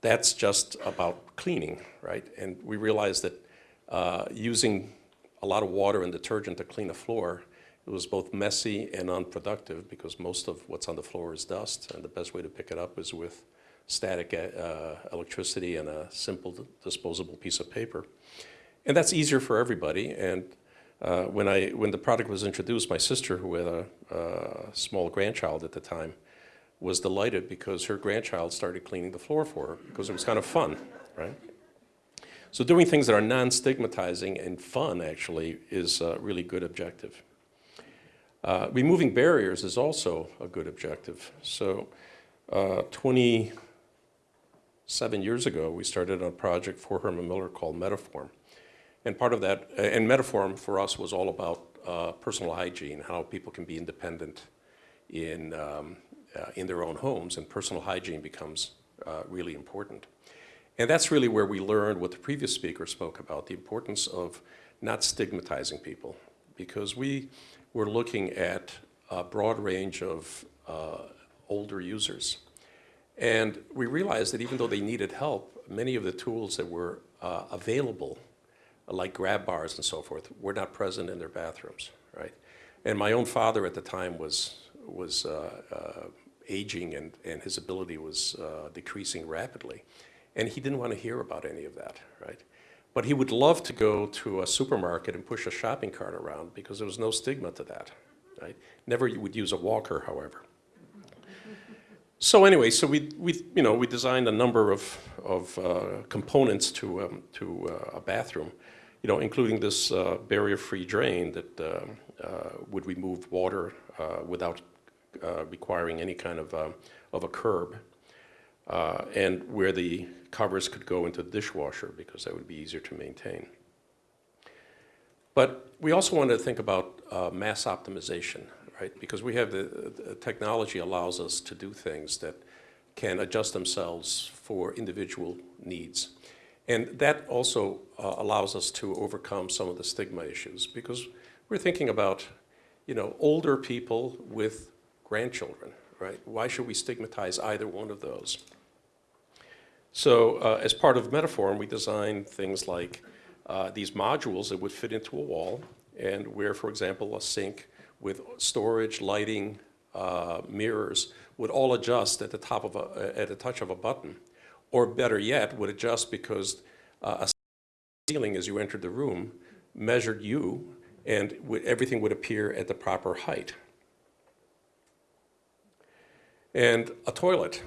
that's just about cleaning, right? And we realized that uh, using a lot of water and detergent to clean a floor, it was both messy and unproductive because most of what's on the floor is dust, and the best way to pick it up is with static uh, electricity and a simple disposable piece of paper. And that's easier for everybody. And uh, when, I, when the product was introduced, my sister, who had a, a small grandchild at the time, was delighted because her grandchild started cleaning the floor for her because it was kind of fun, right? So doing things that are non-stigmatizing and fun actually is a really good objective. Uh, removing barriers is also a good objective. So uh, 27 years ago, we started a project for Herman Miller called Metaform. And part of that, and Metaform for us was all about uh, personal hygiene, how people can be independent in, um, uh, in their own homes, and personal hygiene becomes uh, really important. And that's really where we learned what the previous speaker spoke about, the importance of not stigmatizing people, because we were looking at a broad range of uh, older users. And we realized that even though they needed help, many of the tools that were uh, available like grab bars and so forth, were not present in their bathrooms, right? And my own father at the time was, was uh, uh, aging and, and his ability was uh, decreasing rapidly. And he didn't want to hear about any of that, right? But he would love to go to a supermarket and push a shopping cart around because there was no stigma to that, right? Never would use a walker, however. So anyway, so we, we, you know, we designed a number of, of uh, components to, um, to uh, a bathroom you know, including this uh, barrier-free drain that uh, uh, would remove water uh, without uh, requiring any kind of, of a curb, uh, and where the covers could go into the dishwasher because that would be easier to maintain. But we also wanted to think about mass optimization, right? Because we have the, the technology allows us to do things that can adjust themselves for individual needs. And that also uh, allows us to overcome some of the stigma issues because we're thinking about, you know, older people with grandchildren, right? Why should we stigmatize either one of those? So uh, as part of Metaform, we designed things like uh, these modules that would fit into a wall and where, for example, a sink with storage, lighting, uh, mirrors would all adjust at the top of a, at the touch of a button or better yet, would adjust because uh, a ceiling as you entered the room measured you and everything would appear at the proper height. And a toilet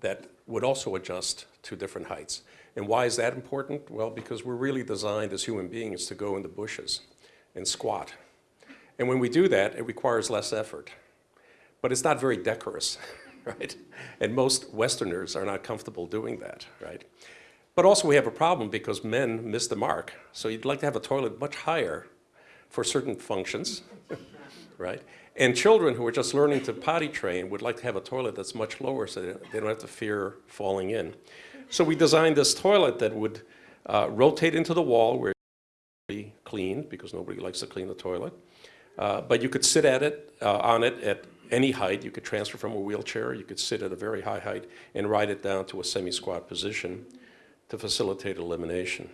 that would also adjust to different heights. And why is that important? Well, because we're really designed as human beings to go in the bushes and squat. And when we do that, it requires less effort. But it's not very decorous. right? And most Westerners are not comfortable doing that, right? But also we have a problem because men miss the mark. So you'd like to have a toilet much higher for certain functions, right? And children who are just learning to potty train would like to have a toilet that's much lower so they don't have to fear falling in. So we designed this toilet that would uh, rotate into the wall where be cleaned because nobody likes to clean the toilet. Uh, but you could sit at it, uh, on it at any height. You could transfer from a wheelchair. You could sit at a very high height and ride it down to a semi-squat position to facilitate elimination.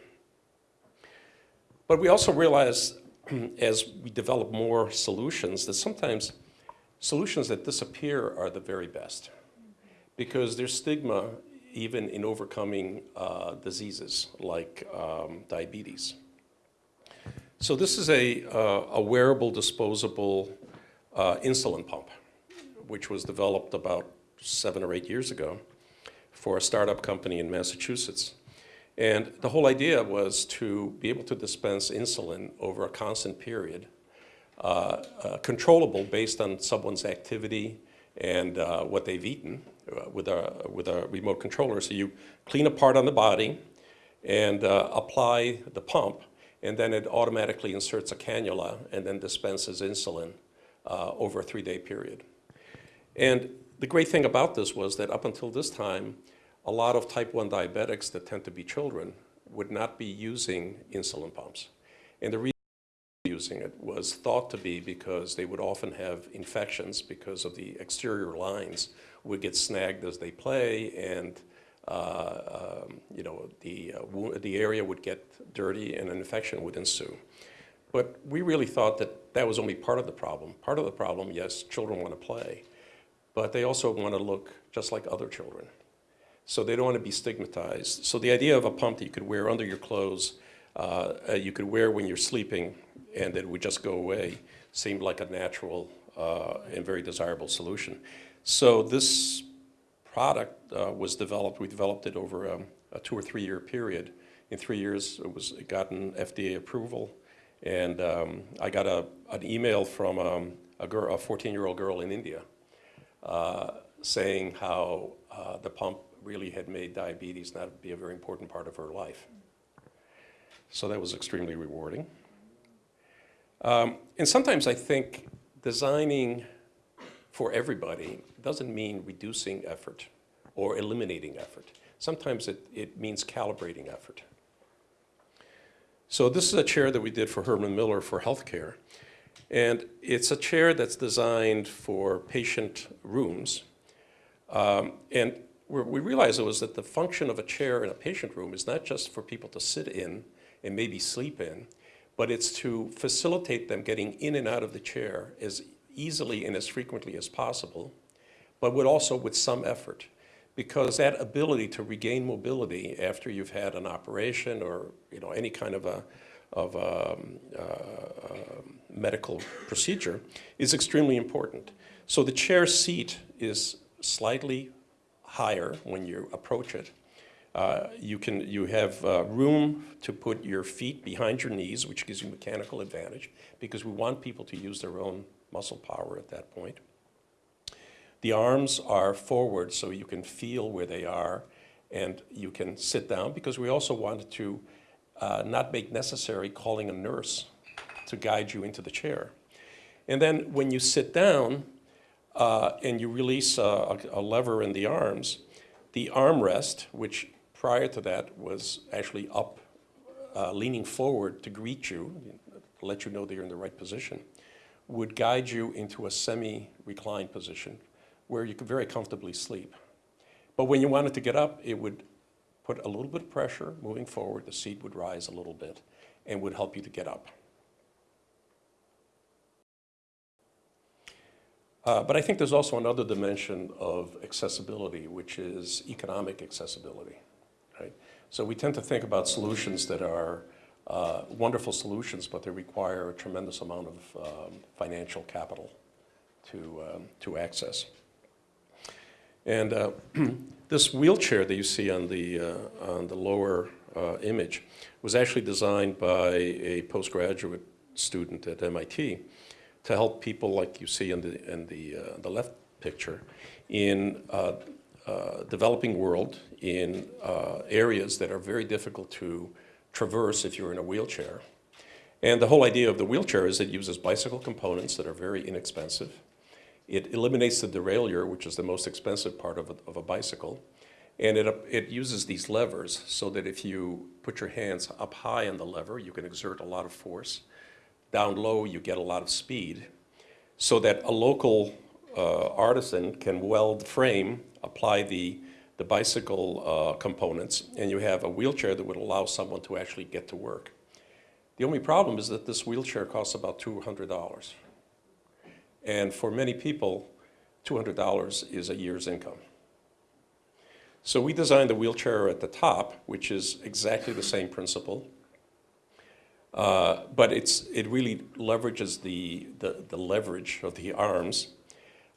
But we also realize as we develop more solutions that sometimes solutions that disappear are the very best because there's stigma even in overcoming uh, diseases like um, diabetes. So this is a, uh, a wearable disposable uh, insulin pump, which was developed about seven or eight years ago for a startup company in Massachusetts. And the whole idea was to be able to dispense insulin over a constant period, uh, uh, controllable based on someone's activity and uh, what they've eaten uh, with, a, with a remote controller. So you clean a part on the body and uh, apply the pump, and then it automatically inserts a cannula and then dispenses insulin uh, over a three-day period. And the great thing about this was that up until this time, a lot of type 1 diabetics that tend to be children would not be using insulin pumps. And the reason using it was thought to be because they would often have infections because of the exterior lines would get snagged as they play and uh, um, you know, the, uh, the area would get dirty and an infection would ensue. But we really thought that that was only part of the problem. Part of the problem, yes, children want to play, but they also want to look just like other children. So they don't want to be stigmatized. So the idea of a pump that you could wear under your clothes, uh, uh, you could wear when you're sleeping, and it would just go away, seemed like a natural uh, and very desirable solution. So this product uh, was developed, we developed it over um, a two or three year period. In three years, it was it gotten FDA approval, and um, I got a, an email from um, a, girl, a 14-year-old girl in India saying how uh, the pump really had made diabetes not be a very important part of her life. So that was extremely rewarding. Um, and sometimes I think designing for everybody doesn't mean reducing effort or eliminating effort. Sometimes it, it means calibrating effort. So this is a chair that we did for Herman Miller for healthcare. And it's a chair that's designed for patient rooms. Um, and we realized it was that the function of a chair in a patient room is not just for people to sit in and maybe sleep in, but it's to facilitate them getting in and out of the chair as easily and as frequently as possible, but with also with some effort. Because that ability to regain mobility after you've had an operation or you know, any kind of a, of a um, uh, medical procedure is extremely important. So the chair seat is slightly higher when you approach it. Uh, you can you have uh, room to put your feet behind your knees, which gives you mechanical advantage because we want people to use their own muscle power at that point. The arms are forward so you can feel where they are and you can sit down because we also wanted to uh, not make necessary calling a nurse to guide you into the chair. And then when you sit down, uh, and you release a, a, lever in the arms, the armrest, which prior to that was actually up, uh, leaning forward to greet you, let you know that you're in the right position, would guide you into a semi-reclined position where you could very comfortably sleep. But when you wanted to get up, it would put a little bit of pressure moving forward, the seat would rise a little bit and would help you to get up. Uh, but I think there's also another dimension of accessibility, which is economic accessibility. Right? So we tend to think about solutions that are uh, wonderful solutions, but they require a tremendous amount of um, financial capital to, um, to access. And uh, this wheelchair that you see on the, uh, on the lower uh, image was actually designed by a postgraduate student at MIT to help people like you see in the, in the, uh, the left picture in uh, uh, developing world in uh, areas that are very difficult to traverse if you're in a wheelchair. And the whole idea of the wheelchair is it uses bicycle components that are very inexpensive. It eliminates the derailleur, which is the most expensive part of a, of a bicycle. And it, it uses these levers so that if you put your hands up high on the lever, you can exert a lot of force down low, you get a lot of speed, so that a local uh, artisan can weld the frame, apply the the bicycle uh, components, and you have a wheelchair that would allow someone to actually get to work. The only problem is that this wheelchair costs about $200. And for many people, $200 is a year's income. So we designed the wheelchair at the top, which is exactly the same principle. Uh, but it's, it really leverages the, the, the leverage of the arms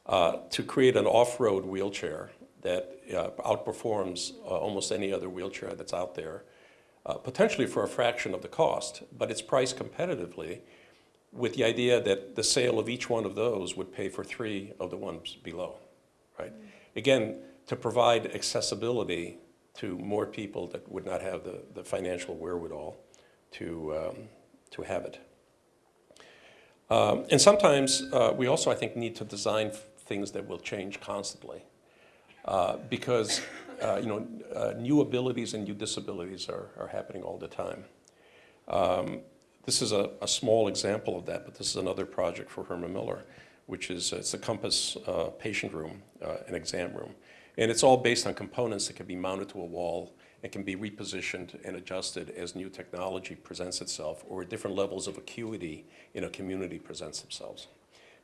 uh, to create an off-road wheelchair that uh, outperforms uh, almost any other wheelchair that's out there, uh, potentially for a fraction of the cost, but it's priced competitively with the idea that the sale of each one of those would pay for three of the ones below, right? Again, to provide accessibility to more people that would not have the, the financial wherewithal to, um, to have it. Um, and sometimes uh, we also, I think, need to design things that will change constantly. Uh, because, uh, you know, uh, new abilities and new disabilities are, are happening all the time. Um, this is a, a small example of that, but this is another project for Herman Miller, which is, it's a Compass uh, patient room, uh, an exam room. And it's all based on components that can be mounted to a wall and can be repositioned and adjusted as new technology presents itself or different levels of acuity in a community presents themselves.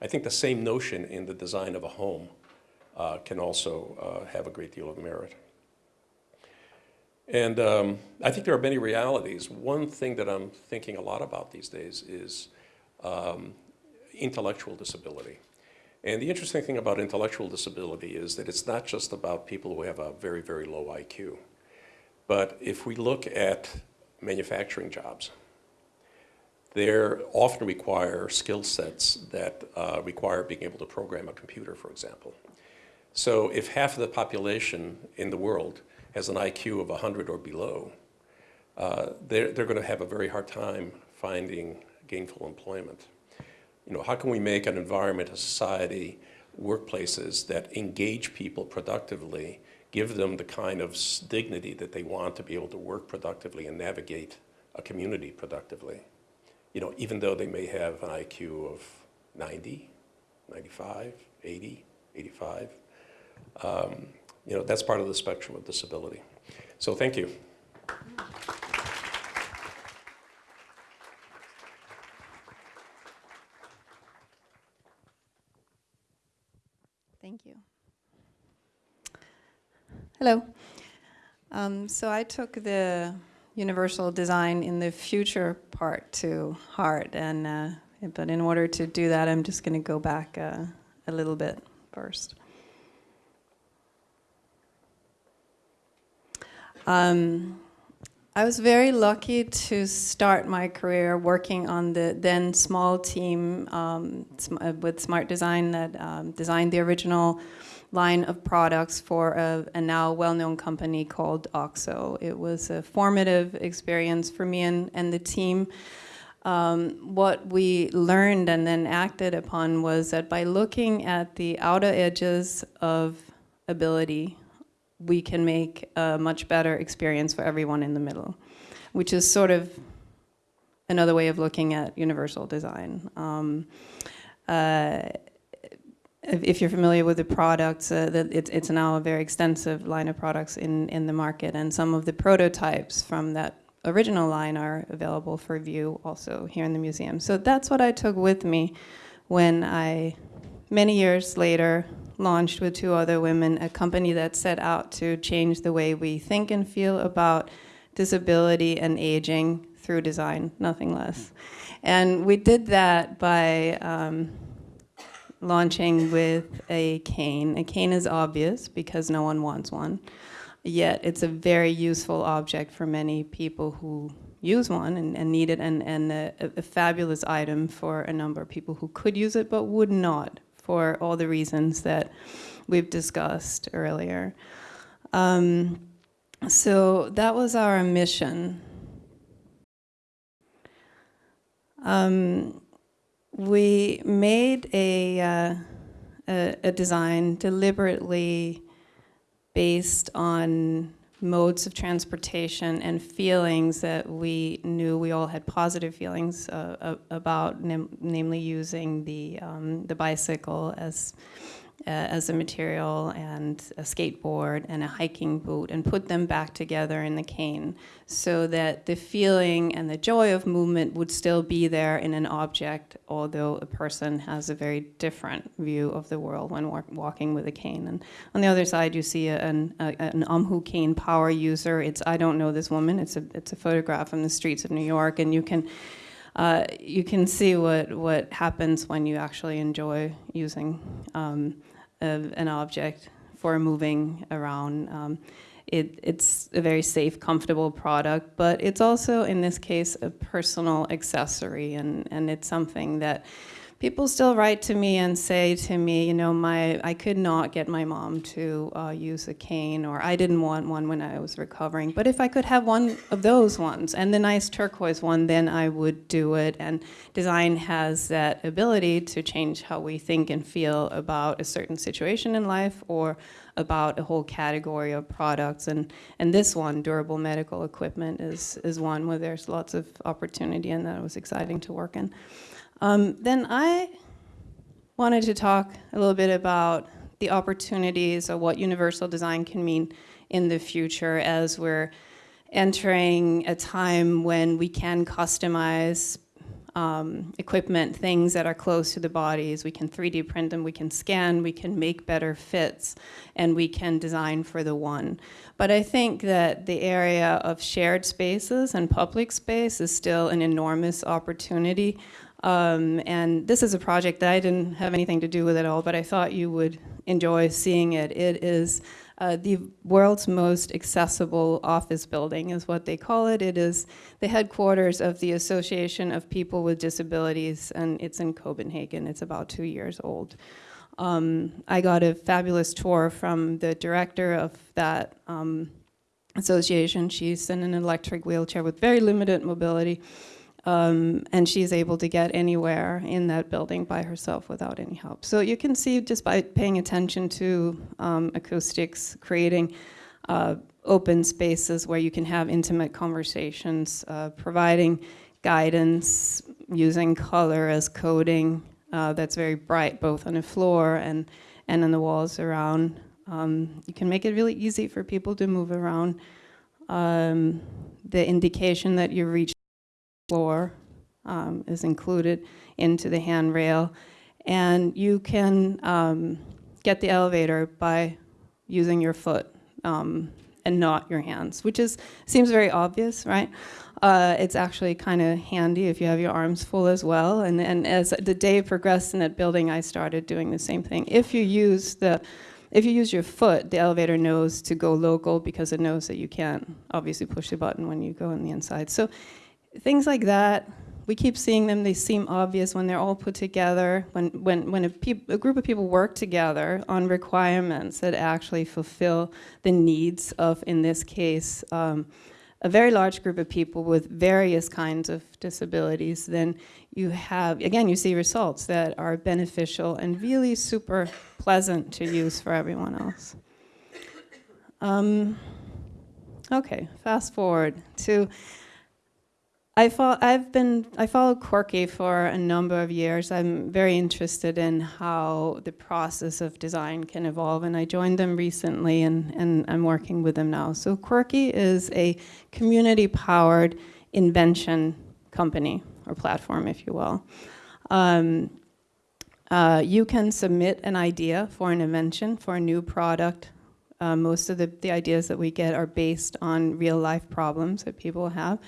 I think the same notion in the design of a home uh, can also uh, have a great deal of merit. And um, I think there are many realities. One thing that I'm thinking a lot about these days is um, intellectual disability. And the interesting thing about intellectual disability is that it's not just about people who have a very, very low IQ. But if we look at manufacturing jobs, they often require skill sets that uh, require being able to program a computer, for example. So if half of the population in the world has an IQ of 100 or below, uh, they're, they're going to have a very hard time finding gainful employment. You know, how can we make an environment, a society, workplaces that engage people productively, give them the kind of dignity that they want to be able to work productively and navigate a community productively? You know, even though they may have an IQ of 90, 95, 80, 85. Um, you know, that's part of the spectrum of disability. So thank you. Thank you. Hello. Um, so I took the universal design in the future part to heart, and uh, but in order to do that, I'm just going to go back uh, a little bit first. Um, I was very lucky to start my career working on the then small team um, uh, with Smart Design that um, designed the original line of products for a, a now well-known company called OXO. It was a formative experience for me and, and the team. Um, what we learned and then acted upon was that by looking at the outer edges of ability, we can make a much better experience for everyone in the middle, which is sort of another way of looking at universal design. Um, uh, if, you're familiar with the products, uh, it's now a very extensive line of products in, in the market, and some of the prototypes from that original line are available for view also here in the museum. So that's what I took with me when I, many years later, launched with two other women a company that set out to change the way we think and feel about disability and aging through design, nothing less. And we did that by um, launching with a cane. A cane is obvious because no one wants one, yet it's a very useful object for many people who use one and, and need it, and, and a, a fabulous item for a number of people who could use it but would not for all the reasons that we've discussed earlier. Um, so that was our mission. Um, we made a, uh, a, a design deliberately based on modes of transportation and feelings that we knew we all had positive feelings uh, about, nam- namely using the, um, the bicycle as uh, as a material and a skateboard and a hiking boot and put them back together in the cane so that the feeling and the joy of movement would still be there in an object, although a person has a very different view of the world when wa- walking with a cane. And on the other side, you see an, a, an cane power user. It's I don't know this woman. It's a it's a photograph from the streets of New York, and you can uh, you can see what what happens when you actually enjoy using um, a, an object for moving around. Um, it, it's a very safe, comfortable product, but it's also, in this case, a personal accessory, and, and it's something that people still write to me and say to me, you know, my I could not get my mom to uh, use a cane, or I didn't want one when I was recovering. But if I could have one of those ones and the nice turquoise one, then I would do it. And design has that ability to change how we think and feel about a certain situation in life or about a whole category of products. And, and this one, durable medical equipment, is, is one where there's lots of opportunity and that was exciting to work in. Um, then I wanted to talk a little bit about the opportunities of what universal design can mean in the future as we're entering a time when we can customize um, equipment, things that are close to the bodies. We can 3D print them, we can scan, we can make better fits, and we can design for the one. But I think that the area of shared spaces and public space is still an enormous opportunity. Um, and this is a project that I didn't have anything to do with at all, but I thought you would enjoy seeing it. It is uh, the world's most accessible office building, is what they call it. It is the headquarters of the Association of People with Disabilities, and it's in Copenhagen. It's about two years old. Um, I got a fabulous tour from the director of that um, association. She's in an electric wheelchair with very limited mobility. Um, and she's able to get anywhere in that building by herself without any help. So you can see just by paying attention to um, acoustics, creating uh, open spaces where you can have intimate conversations, uh, providing guidance, using color as coding uh, that's very bright both on the floor and, and on the walls around. Um, you can make it really easy for people to move around. Um, the indication that you reach floor um, is included into the handrail. And you can um, get the elevator by using your foot um, and not your hands, which is seems very obvious, right? Uh, it's actually kind of handy if you have your arms full as well. And, and as the day progressed in that building, I started doing the same thing. If you use the if you use your foot, the elevator knows to go local because it knows that you can't obviously push the button when you go on the inside. So things like that, we keep seeing them. They seem obvious when they're all put together, when, when, when a, a group of people work together on requirements that actually fulfill the needs of, in this case, um, a very large group of people with various kinds of disabilities, then you have, again, you see results that are beneficial and really super pleasant to use for everyone else. Um, okay, fast forward to I fo- I've been I followed Quirky for a number of years. I'm very interested in how the process of design can evolve, and I joined them recently, and, and I'm working with them now. So Quirky is a community-powered invention company or platform, if you will. Um, uh, you can submit an idea for an invention for a new product. Uh, most of the, the ideas that we get are based on real life problems that people have.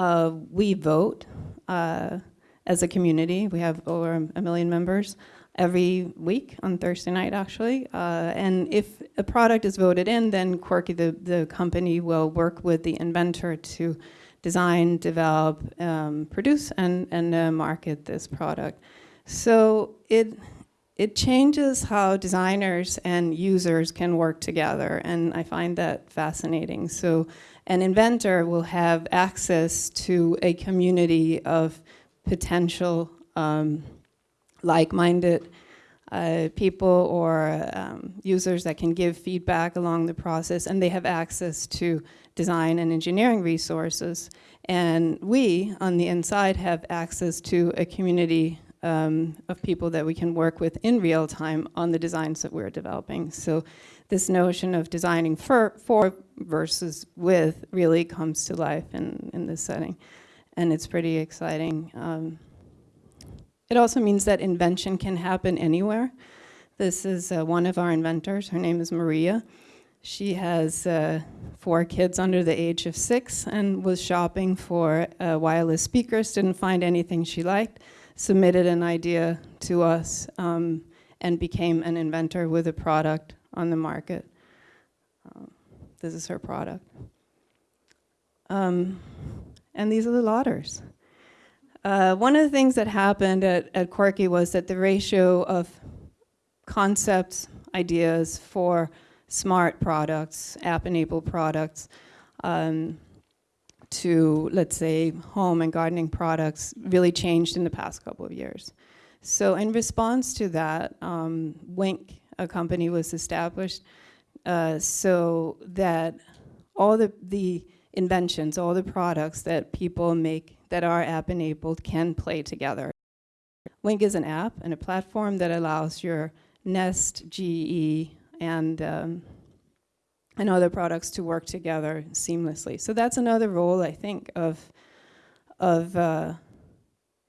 Uh, we vote uh, as a community. We have over a million members every week on Thursday night, actually. Uh, and if a product is voted in, then Quirky, the, the company, will work with the inventor to design, develop, um, produce, and, and uh, market this product. So it, it changes how designers and users can work together, and I find that fascinating. So an inventor will have access to a community of potential um, like-minded uh, people or um, users that can give feedback along the process, and they have access to design and engineering resources. And we, on the inside, have access to a community um, of people that we can work with in real time on the designs that we're developing. So this notion of designing for, for versus with really comes to life in, in this setting. And it's pretty exciting. Um, it also means that invention can happen anywhere. This is uh, one of our inventors. Her name is Maria. She has uh, four kids under the age of six and was shopping for uh, wireless speakers, didn't find anything she liked, submitted an idea to us, um, and became an inventor with a product on the market. Um, this is her product. Um, and these are the lotters. Uh, one of the things that happened at, at Quirky was that the ratio of concepts, ideas for smart products, app-enabled products, um, to, let's say, home and gardening products really changed in the past couple of years. So in response to that, um, Wink, a company was established uh, so that all the, the inventions, all the products that people make that are app-enabled can play together. Wink is an app and a platform that allows your Nest, GE, and, um, and other products to work together seamlessly. So that's another role, I think, of, of uh,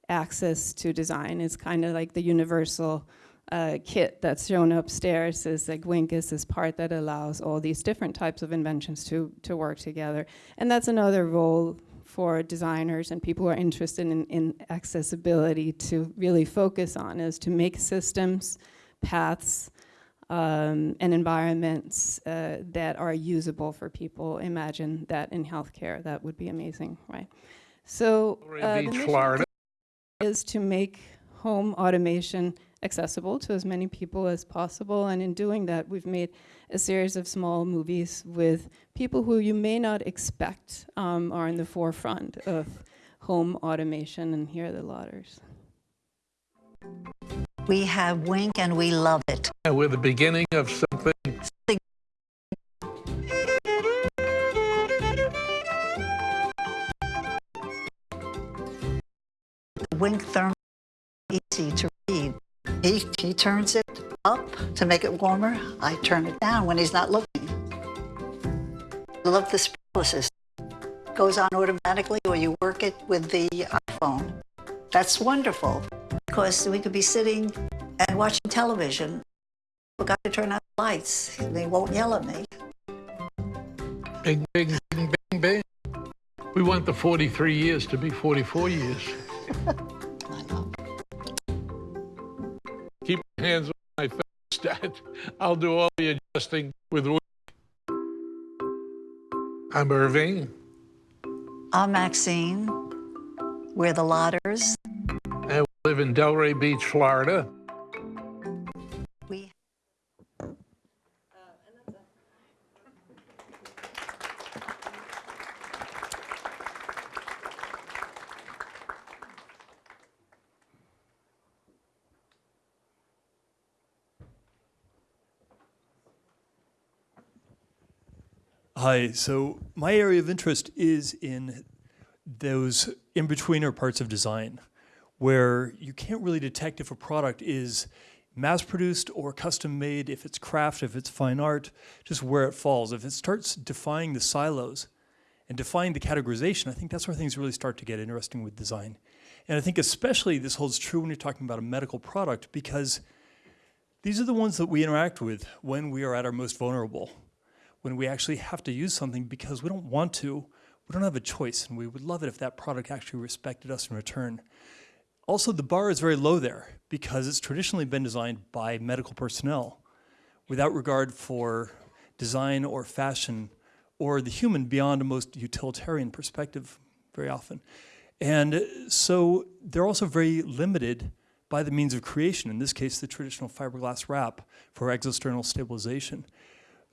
access to design. It's kind of like the universal uh, kit that's shown upstairs is like Wink is this part that allows all these different types of inventions to, to work together. And that's another role for designers and people who are interested in, in accessibility to really focus on is to make systems, paths, um, and environments uh, that are usable for people. Imagine that in healthcare, that would be amazing, right? So uh, the mission is to make home automation accessible to as many people as possible. And in doing that, we've made a series of small movies with people who you may not expect um, are in the forefront of home automation. And here are the lotters. We have Wink and we love it. And we're the beginning of something. The Wink thermal easy to read. He, he turns it up to make it warmer. I turn it down when he's not looking. I love the sprinkler system. Goes on automatically or you work it with the iPhone. That's wonderful because we could be sitting and watching television. Forgot to turn out the lights. They won't yell at me. Bing, bing, bing, bing, bing. We want the 43 years to be 44 years. hands on my thermostat. I'll do all the adjusting with. Wink. I'm Irving, I'm Maxine. We're the Lotters. and we live in Delray Beach, Florida. Hi, so my area of interest is in those in-betweener parts of design where you can't really detect if a product is mass-produced or custom-made, if it's craft, if it's fine art, just where it falls. If it starts defying the silos and defying the categorization, I think that's where things really start to get interesting with design. And I think especially this holds true when you're talking about a medical product because these are the ones that we interact with when we are at our most vulnerable when we actually have to use something because we don't want to, we don't have a choice, and we would love it if that product actually respected us in return. Also, the bar is very low there because it's traditionally been designed by medical personnel without regard for design or fashion or the human beyond a most utilitarian perspective very often. And so they're also very limited by the means of creation, in this case, the traditional fiberglass wrap for external stabilization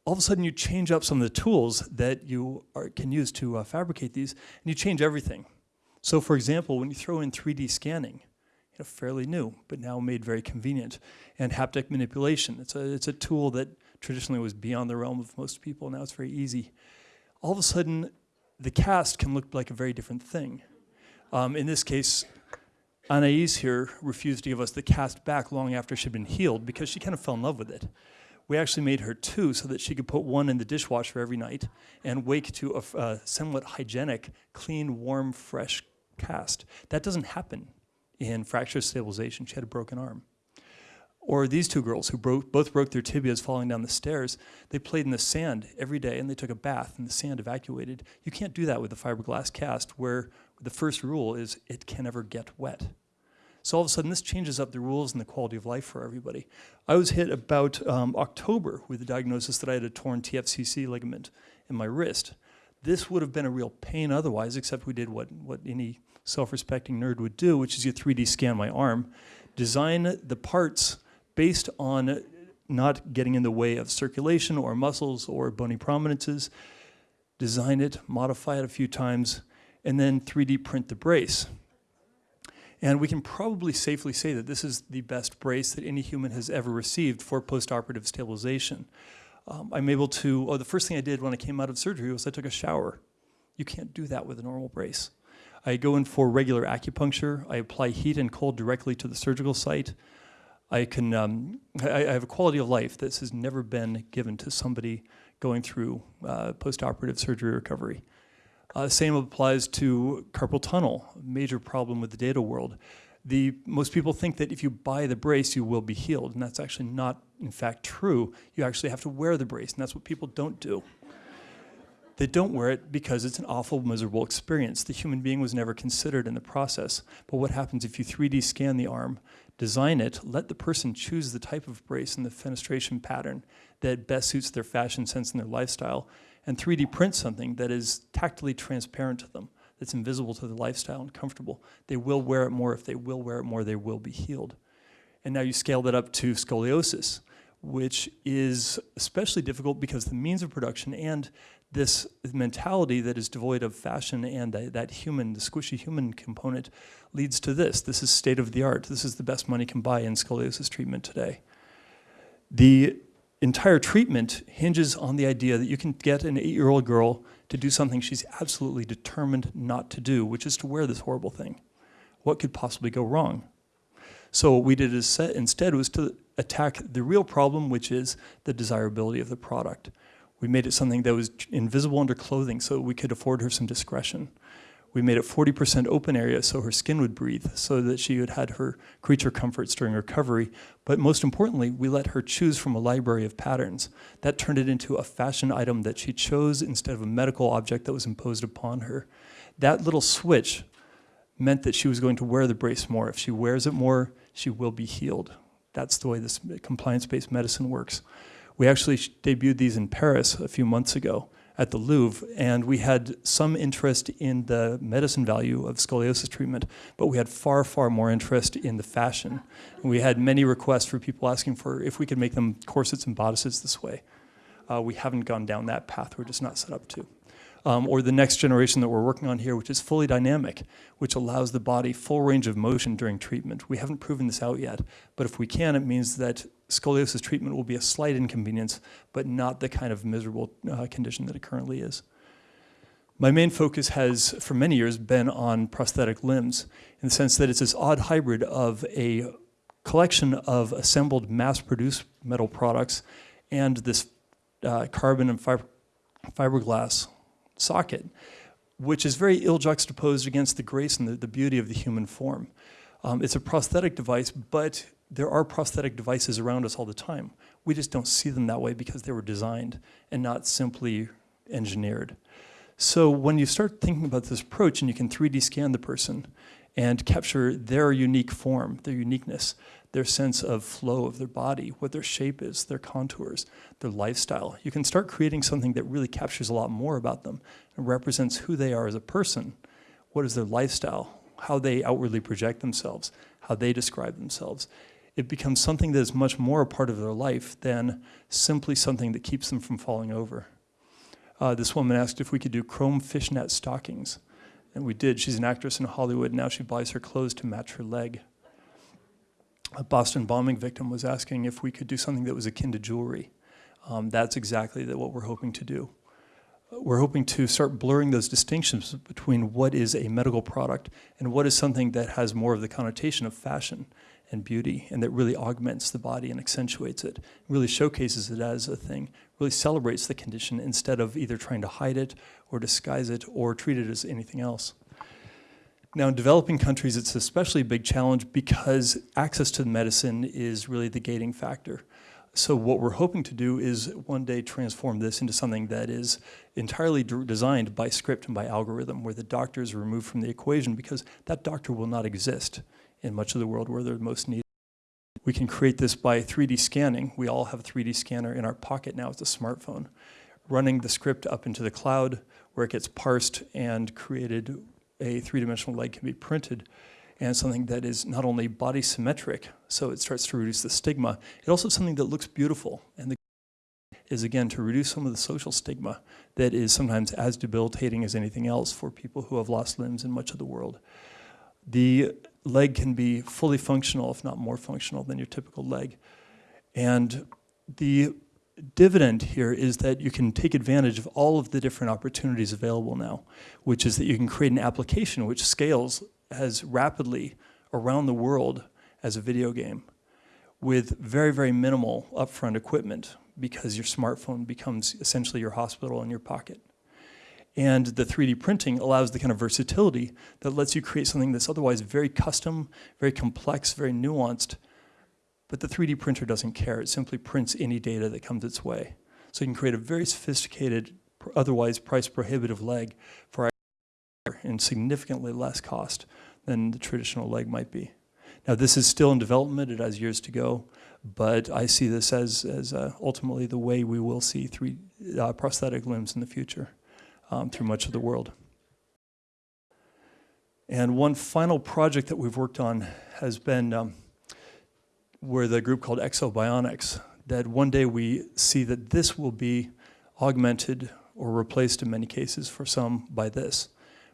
all of a sudden you change up some of the tools that you are, can use to uh, fabricate these, and you change everything. So for example, when you throw in 3D scanning, you know, fairly new, but now made very convenient, and haptic manipulation, it's a, it's a tool that traditionally was beyond the realm of most people, now it's very easy. All of a sudden, the cast can look like a very different thing. Um, in this case, Anais here refused to give us the cast back long after she'd been healed because she kind of fell in love with it. We actually made her two so that she could put one in the dishwasher every night and wake to a somewhat hygienic, clean, warm, fresh cast. That doesn't happen in fracture stabilization. She had a broken arm. Or these two girls who both broke their tibias falling down the stairs. They played in the sand every day and they took a bath and the sand evacuated. You can't do that with a fiberglass cast where the first rule is it can never get wet. So all of a sudden, this changes up the rules and the quality of life for everybody. I was hit about um, October with the diagnosis that I had a torn TFCC ligament in my wrist. This would have been a real pain otherwise, except we did what, what any self-respecting nerd would do, which is you 3D scan my arm, design the parts based on not getting in the way of circulation or muscles or bony prominences, design it, modify it a few times, and then 3D print the brace. And we can probably safely say that this is the best brace that any human has ever received for postoperative stabilization. Um, I'm able to, oh, the first thing I did when I came out of surgery was I took a shower. You can't do that with a normal brace. I go in for regular acupuncture. I apply heat and cold directly to the surgical site. I can, um, I, I have a quality of life that has never been given to somebody going through uh, postoperative surgery recovery. Uh, same applies to carpal tunnel, major problem with the data world. The, most people think that if you buy the brace, you will be healed, and that's actually not, in fact, true. You actually have to wear the brace, and that's what people don't do. They don't wear it because it's an awful, miserable experience. The human being was never considered in the process. But what happens if you 3D scan the arm, design it, let the person choose the type of brace and the fenestration pattern that best suits their fashion sense and their lifestyle, and 3D print something that is tactily transparent to them, that's invisible to their lifestyle and comfortable. They will wear it more. If they will wear it more, they will be healed. And now you scale that up to scoliosis, which is especially difficult because the means of production and this mentality that is devoid of fashion and that, that human, the squishy human component, leads to this. This is state of the art. This is the best money can buy in scoliosis treatment today. The entire treatment hinges on the idea that you can get an eight year old girl to do something she's absolutely determined not to do, which is to wear this horrible thing. What could possibly go wrong? So, what we did instead was to attack the real problem, which is the desirability of the product. We made it something that was invisible under clothing so we could afford her some discretion. We made it 40% open area so her skin would breathe, so that she had had her creature comforts during recovery. But most importantly, we let her choose from a library of patterns. That turned it into a fashion item that she chose instead of a medical object that was imposed upon her. That little switch meant that she was going to wear the brace more. If she wears it more, she will be healed. That's the way this compliance-based medicine works. We actually debuted these in Paris a few months ago at the Louvre, and we had some interest in the medicine value of scoliosis treatment, but we had far, far more interest in the fashion. We had many requests for people asking for if we could make them corsets and bodices this way. Uh, we haven't gone down that path, we're just not set up to um, or the next generation that we're working on here, which is fully dynamic, which allows the body full range of motion during treatment. We haven't proven this out yet, but if we can, it means that scoliosis treatment will be a slight inconvenience, but not the kind of miserable uh, condition that it currently is. My main focus has, for many years, been on prosthetic limbs, in the sense that it's this odd hybrid of a collection of assembled mass-produced metal products and this uh, carbon and fiber fiberglass socket, which is very ill juxtaposed against the grace and the, the beauty of the human form. Um, it's a prosthetic device, but there are prosthetic devices around us all the time. We just don't see them that way because they were designed and not simply engineered. So when you start thinking about this approach and you can 3D scan the person and capture their unique form, their uniqueness, their sense of flow of their body, what their shape is, their contours, their lifestyle. You can start creating something that really captures a lot more about them and represents who they are as a person. What is their lifestyle? How they outwardly project themselves, how they describe themselves. It becomes something that is much more a part of their life than simply something that keeps them from falling over. Uh, this woman asked if we could do chrome fishnet stockings. And we did. She's an actress in Hollywood. Now she buys her clothes to match her leg a Boston bombing victim was asking if we could do something that was akin to jewelry. Um, that's exactly what we're hoping to do. we're hoping to start blurring those distinctions between what is a medical product and what is something that has more of the connotation of fashion and beauty and that really augments the body and accentuates it, really showcases it as a thing, really celebrates the condition instead of either trying to hide it or disguise it or treat it as anything else. Now, in developing countries, it's especially a big challenge because access to medicine is really the gating factor. So what we're hoping to do is one day transform this into something that is entirely designed by script and by algorithm, where the doctor is removed from the equation because that doctor will not exist in much of the world where they're most needed. We can create this by 3D scanning. We all have a 3D scanner in our pocket now. It's a smartphone. Running the script up into the cloud where it gets parsed and created a three-dimensional leg can be printed and something that is not only body symmetric, so it starts to reduce the stigma, it also something that looks beautiful. And the is again to reduce some of the social stigma that is sometimes as debilitating as anything else for people who have lost limbs in much of the world. The leg can be fully functional, if not more functional than your typical leg. And the dividend here is that you can take advantage of all of the different opportunities available now, which is that you can create an application which scales as rapidly around the world as a video game with very, very minimal upfront equipment because your smartphone becomes essentially your hospital in your pocket. And the 3D printing allows the kind of versatility that lets you create something that's otherwise very custom, very complex, very nuanced, but the 3D printer doesn't care. It simply prints any data that comes its way. So you can create a very sophisticated, otherwise price prohibitive leg for in significantly less cost than the traditional leg might be. Now this is still in development, it has years to go, but I see this as, as uh, ultimately the way we will see three uh, prosthetic limbs in the future um, through much of the world. And one final project that we've worked on has been um, where the group called Ekso Bionics, that one day we see that this will be augmented or replaced in many cases for some by this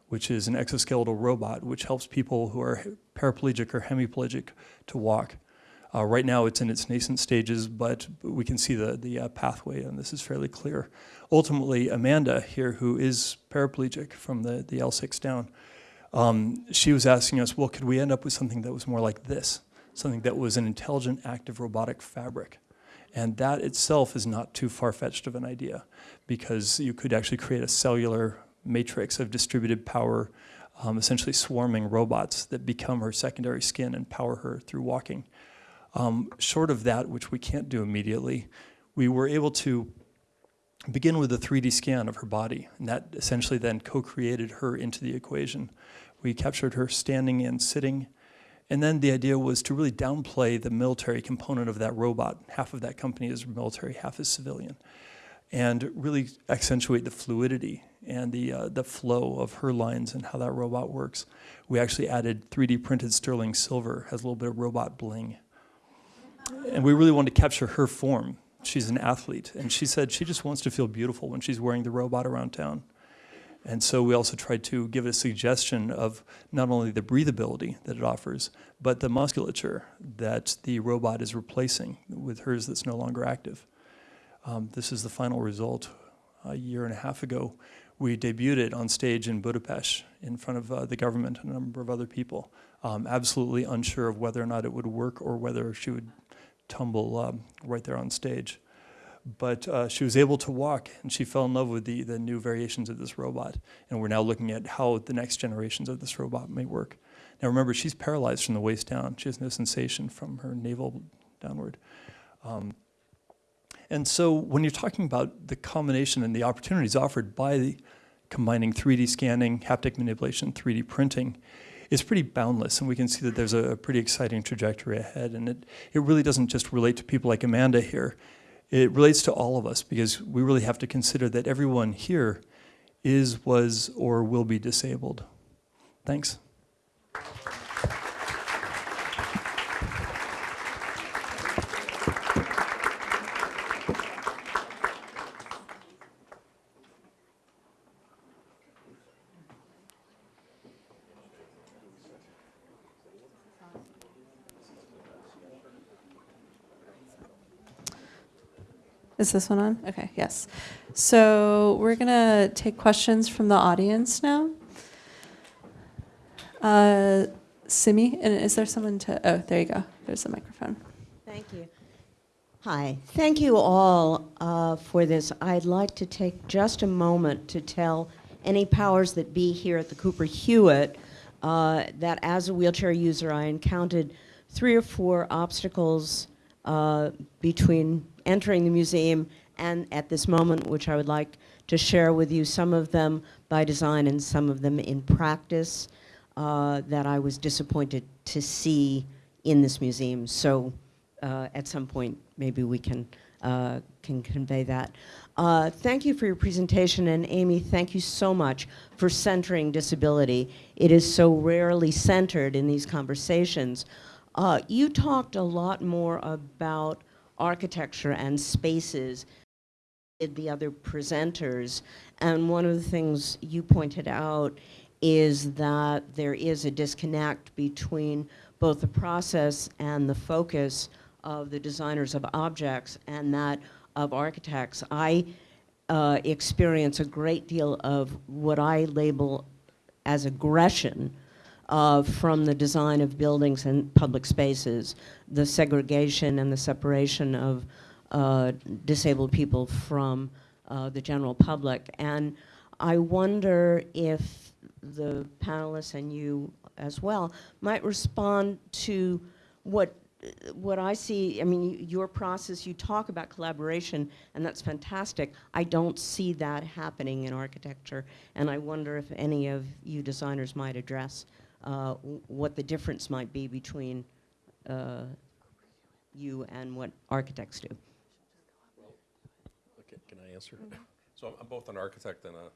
which is an exoskeletal robot which helps people who are paraplegic or hemiplegic to walk. Uh, right now it's in its nascent stages, but we can see the, the uh, pathway and this is fairly clear. Ultimately, Amanda here, who is paraplegic from the, the L6 down, um, she was asking us, well, could we end up with something that was more like this? Something that was an intelligent, active robotic fabric. And that itself is not too far-fetched of an idea because you could actually create a cellular matrix of distributed power, um, essentially swarming robots that become her secondary skin and power her through walking. Um, short of that, which we can't do immediately, we were able to begin with a 3D scan of her body, and that essentially then co-created her into the equation. We captured her standing and sitting, and then the idea was to really downplay the military component of that robot. Half of that company is military, half is civilian, and really accentuate the fluidity and the, uh, the flow of her lines and how that robot works. We actually added 3D printed sterling silver, has a little bit of robot bling. And we really wanted to capture her form. She's an athlete, and she said she just wants to feel beautiful when she's wearing the robot around town. And so we also tried to give a suggestion of not only the breathability that it offers, but the musculature that the robot is replacing with hers that's no longer active. Um, this is the final result a year and a half ago we debuted it on stage in Budapest in front of uh, the government and a number of other people, um, absolutely unsure of whether or not it would work or whether she would tumble um, right there on stage. But uh, she was able to walk and she fell in love with the, the new variations of this robot. And we're now looking at how the next generations of this robot may work. Now remember, she's paralyzed from the waist down. She has no sensation from her navel downward. Um, and so when you're talking about the combination and the opportunities offered by the combining 3D scanning, haptic manipulation, 3D printing, is pretty boundless. And we can see that there's a, pretty exciting trajectory ahead. And it, it really doesn't just relate to people like Amanda here. It relates to all of us because we really have to consider that everyone here is, was, or will be disabled. Thanks. Is this one on? Okay, yes. So we're gonna take questions from the audience now. Uh, Simi, and is there someone to, oh, there you go. There's the microphone. Thank you. Hi. Thank you all uh, for this. I'd like to take just a moment to tell any powers that be here at the Cooper Hewitt uh, that as a wheelchair user, I encountered three or four obstacles uh, between entering the museum and at this moment, which I would like to share with you, some of them by design and some of them in practice, uh, that I was disappointed to see in this museum. So uh, at some point, maybe we can, uh, can convey that. Uh, thank you for your presentation, and Amy, thank you so much for centering disability. It is so rarely centered in these conversations. Uh, you talked a lot more about architecture and spaces the other presenters, and one of the things you pointed out is that there is a disconnect between both the process and the focus of the designers of objects and that of architects. I uh, experience a great deal of what I label as aggression uh, from the design of buildings and public spaces, the segregation and the separation of uh, disabled people from uh, the general public. And I wonder if the panelists and you as well might respond to what what I see, I mean, your process, you talk about collaboration, and that's fantastic. I don't see that happening in architecture, and I wonder if any of you designers might address uh, what the difference might be between uh, you and what architects do. Okay, can I answer? So I'm- I'm both an architect and a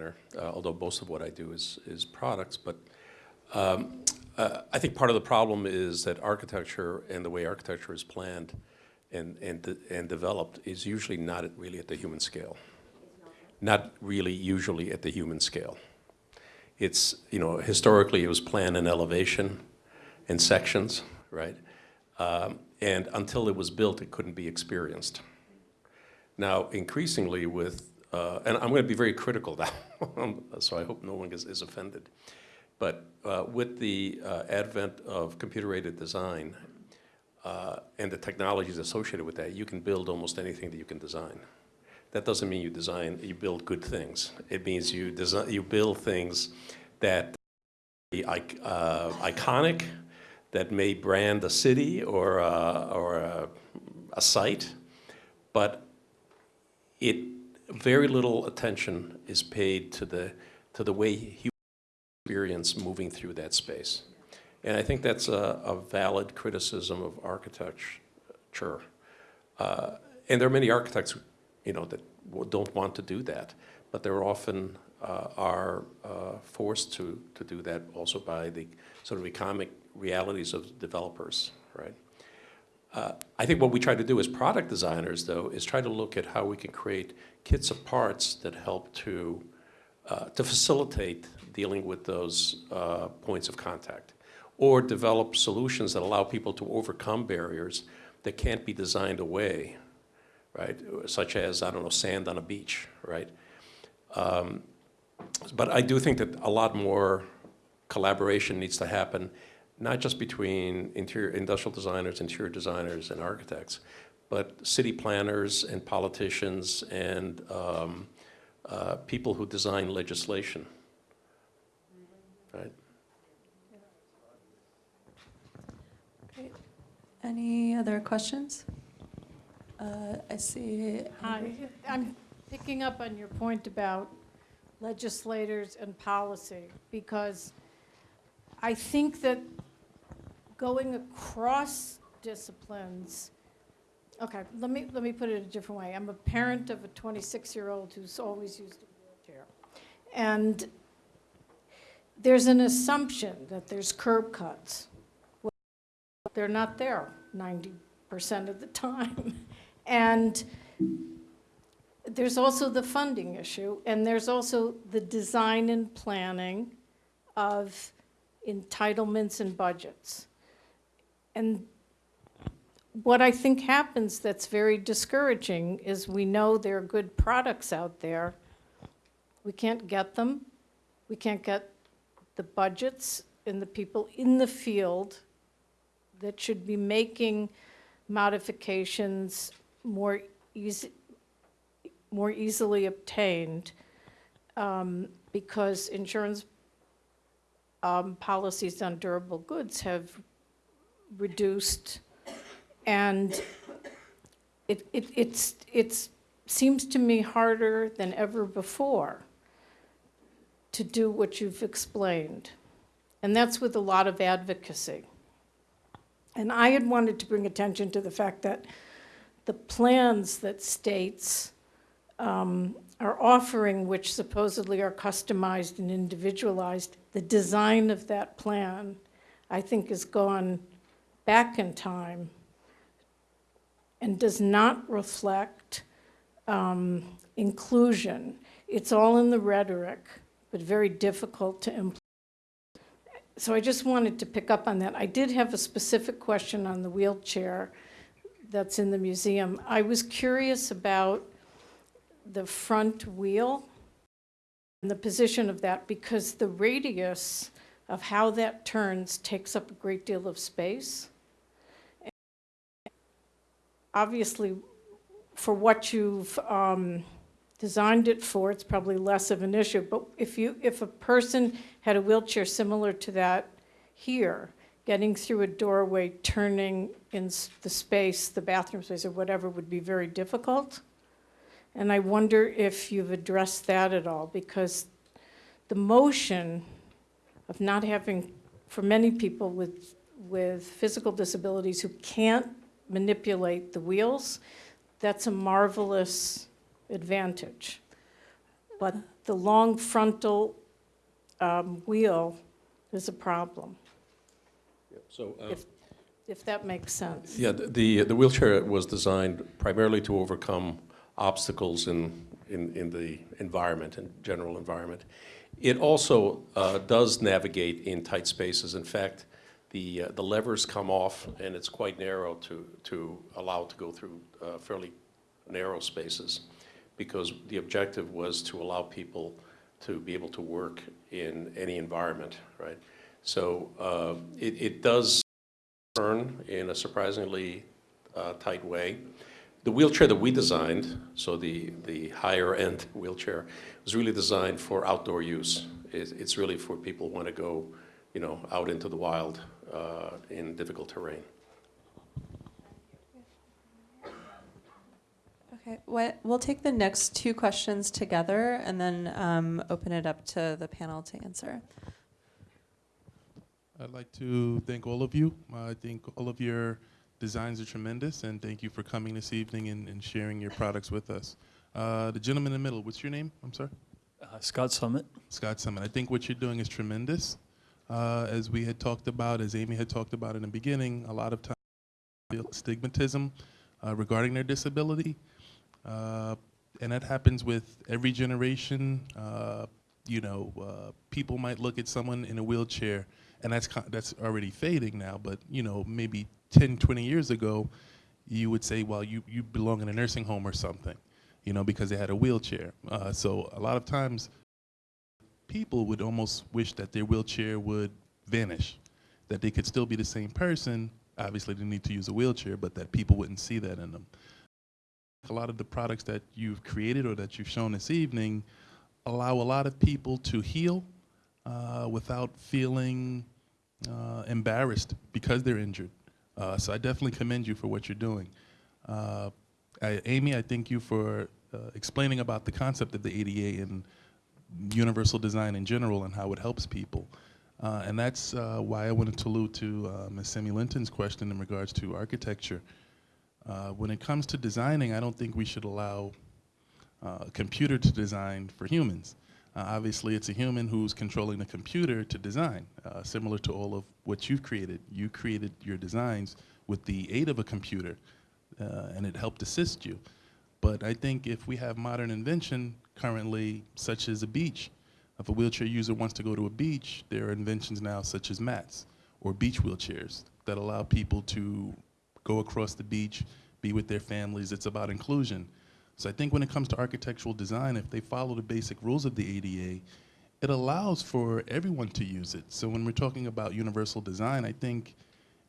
uh, although most of what I do is, is products. But um, uh, I think part of the problem is that architecture and the way architecture is planned and, and, de- and developed is usually not at- really at the human scale. Not really usually at the human scale. It's, you know, historically it was planned in elevation and sections, right? Um, And until it was built, it couldn't be experienced. Now, increasingly with, uh, and I'm going to be very critical now, so I hope no one is, is offended. But uh, with the uh, advent of computer-aided design uh, and the technologies associated with that, you can build almost anything that you can design. That doesn't mean you design, you build good things. It means you design, you build things that ic- uh, iconic, that may brand a city or a, or a, a site, but it very little attention is paid to the to the way human experience moving through that space, and I think that's a, a valid criticism of architecture. Uh, and there are many architects, you know, that don't want to do that, but they're often uh, are uh, forced to to do that also by the sort of economic realities of developers, right? Uh, I think what we try to do as product designers, though, is try to look at how we can create kits of parts that help to, uh, to facilitate dealing with those uh, points of contact, or develop solutions that allow people to overcome barriers that can't be designed away, right? Such as, I don't know, sand on a beach, right? Um, but I do think that a lot more collaboration needs to happen not just between interior, industrial designers, interior designers, and architects, but city planners and politicians and um, uh, people who design legislation. Right? Any other questions? Uh, I see. Hi, I'm picking up on your point about legislators and policy, because I think that going across disciplines, okay, let me, let me put it a different way. I'm a parent of a 26-year-old who's always used a wheelchair. And there's an assumption that there's curb cuts. Well, They're not there 90% of the time. And there's also the funding issue, and there's also the design and planning of entitlements and budgets. And what I think happens that's very discouraging is we know there are good products out there. We can't get them. We can't get the budgets and the people in the field that should be making modifications more easy, more easily obtained um, because insurance um, policies on durable goods have reduced and it, it, it's, it's, seems to me harder than ever before to do what you've explained. And that's with a lot of advocacy. And I had wanted to bring attention to the fact that the plans that states um, are offering, which supposedly are customized and individualized, the design of that plan, I think, has gone back in time and does not reflect um, inclusion. It's all in the rhetoric, but very difficult to implement. So I just wanted to pick up on that. I did have a specific question on the wheelchair that's in the museum. I was curious about the front wheel and the position of that because the radius of how that turns takes up a great deal of space. Obviously, for what you've um, designed it for, it's probably less of an issue. But if you, if a person had a wheelchair similar to that here, getting through a doorway, turning in the space, the bathroom space or whatever would be very difficult. And I wonder if you've addressed that at all, because the motion of not having, for many people with, with physical disabilities who can't manipulate the wheels, that's a marvelous advantage. But the long frontal um, wheel is a problem, So, uh, if, if that makes sense. yeah, the, the wheelchair was designed primarily to overcome obstacles in, in, in the environment, in general environment. It also uh, does navigate in tight spaces. In fact, the, uh, the levers come off and it's quite narrow to, to allow to go through uh, fairly narrow spaces because the objective was to allow people to be able to work in any environment, right? So uh, it, it does turn in a surprisingly uh, tight way. The wheelchair that we designed, so the, the higher end wheelchair, was really designed for outdoor use. It's, it's really for people who want to go, you know, out into the wild uh, in difficult terrain. Okay, what, we'll take the next two questions together and then um, open it up to the panel to answer. I'd like to thank all of you. Uh, I think all of your designs are tremendous, and thank you for coming this evening and, and sharing your products with us. Uh, the gentleman in the middle, what's your name? I'm sorry? Uh, Scott Summit. Scott Summit. I think what you're doing is tremendous. Uh, as we had talked about, as Amy had talked about in the beginning, a lot of times feel stigmatism uh, regarding their disability. Uh, and that happens with every generation. Uh, you know, uh, people might look at someone in a wheelchair, and that's, that's already fading now, but, you know, maybe 10, 20 years ago, you would say, well, you, you belong in a nursing home or something, you know, because they had a wheelchair. Uh, so a lot of times, people would almost wish that their wheelchair would vanish, that they could still be the same person. Obviously, they need to use a wheelchair, but that people wouldn't see that in them. A lot of the products that you've created or that you've shown this evening allow a lot of people to heal uh, without feeling uh, embarrassed because they're injured. Uh, so I definitely commend you for what you're doing. Uh, I, Amy, I thank you for uh, explaining about the concept of the ADA and universal design in general and how it helps people. Uh, and that's why I wanted to allude to uh, Ms. Simi Linton's question in regards to architecture. When it comes to designing, I don't think we should allow a computer to design for humans. Uh, obviously, it's a human who's controlling the computer to design, uh, similar to all of what you've created. You created your designs with the aid of a computer, uh, and it helped assist you. But I think if we have modern invention currently, such as a beach, if a wheelchair user wants to go to a beach, there are inventions now such as mats or beach wheelchairs that allow people to go across the beach, be with their families. It's about inclusion. So I think when it comes to architectural design, if they follow the basic rules of the ADA, it allows for everyone to use it. So when we're talking about universal design, I think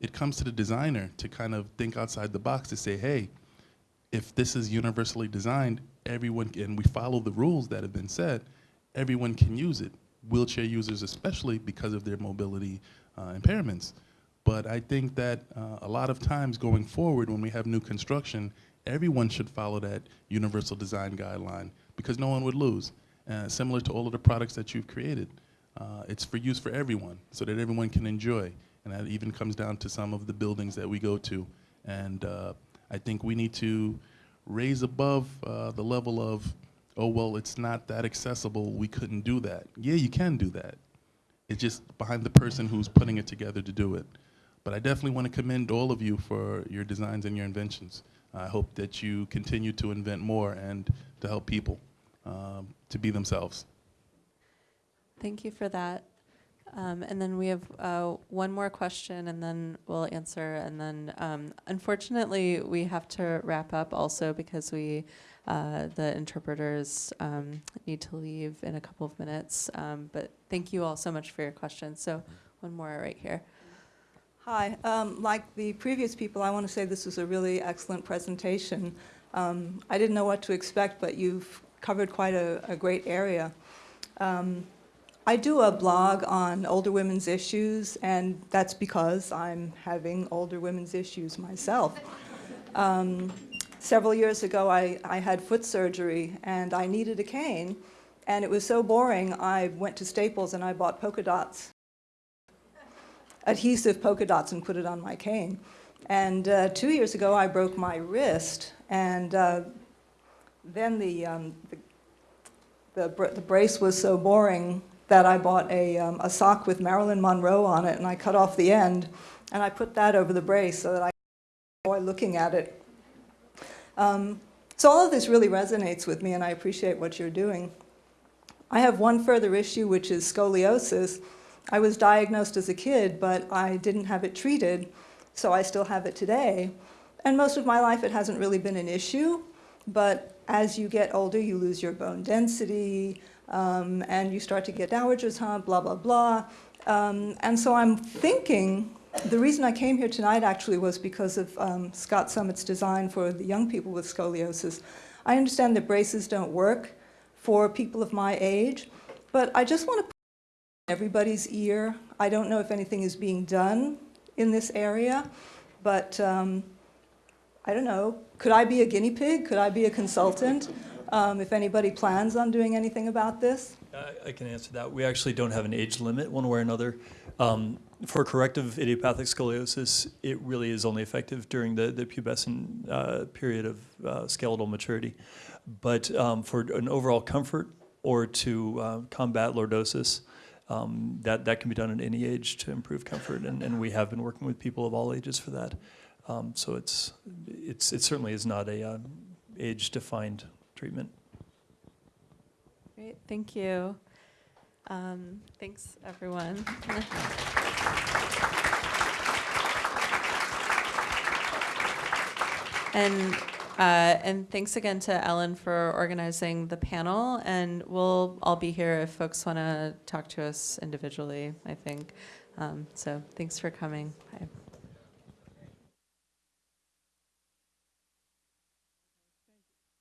it comes to the designer to kind of think outside the box to say, hey, if this is universally designed, everyone, and we follow the rules that have been set, everyone can use it. Wheelchair users especially because of their mobility uh, impairments. But I think that uh, a lot of times going forward when we have new construction, everyone should follow that universal design guideline because no one would lose. Uh, similar to all of the products that you've created. Uh, it's for use for everyone so that everyone can enjoy. And that even comes down to some of the buildings that we go to. And uh, I think we need to raise above uh, the level of, oh, well, it's not that accessible, we couldn't do that. Yeah, you can do that. It's just behind the person who's putting it together to do it. But I definitely want to commend all of you for your designs and your inventions. I hope that you continue to invent more and to help people um, to be themselves. Thank you for that. Um, and then we have uh, one more question, and then we'll answer. And then, um, unfortunately, we have to wrap up also because we, uh, the interpreters, um, need to leave in a couple of minutes. Um, but thank you all so much for your questions. So, one more right here. Hi. Um, like the previous people, I want to say this was a really excellent presentation. Um, I didn't know what to expect, but you've covered quite a, a great area. Um, I do a blog on older women's issues, and that's because I'm having older women's issues myself. Um, several years ago, I, I had foot surgery, and I needed a cane, and it was so boring, I went to Staples and I bought polka dots adhesive polka dots and put it on my cane. And uh, two years ago, I broke my wrist, and uh, then the, um, the, the, br the, brace was so boring that I bought a, um, a sock with Marilyn Monroe on it, and I cut off the end, and I put that over the brace so that I enjoy looking at it. Um, so all of this really resonates with me, and I appreciate what you're doing. I have one further issue, which is scoliosis. I was diagnosed as a kid, but I didn't have it treated, so I still have it today. And most of my life it hasn't really been an issue, but as you get older, you lose your bone density, um, and you start to get dowager's hump, blah, blah, blah. Um, and so I'm thinking, the reason I came here tonight actually was because of um, Scott Summit's design for the young people with scoliosis. I understand that braces don't work for people of my age, but I just want to everybody's ear. I don't know if anything is being done in this area, but um, I don't know. Could I be a guinea pig? Could I be a consultant? Um, if anybody plans on doing anything about this? I, I can answer that. We actually don't have an age limit one way or another. Um, for corrective idiopathic scoliosis, it really is only effective during the, the pubescent uh, period of uh, skeletal maturity. But um, for an overall comfort or to uh, combat lordosis, um, that, that can be done at any age to improve comfort, and, and we have been working with people of all ages for that. Um, so it's, it's, it certainly is not a uh, age-defined treatment. Great, thank you. Um, thanks, everyone. and uh, and thanks again to Ellen for organizing the panel. And we'll all be here if folks want to talk to us individually, I think. Um, so thanks for coming. Bye.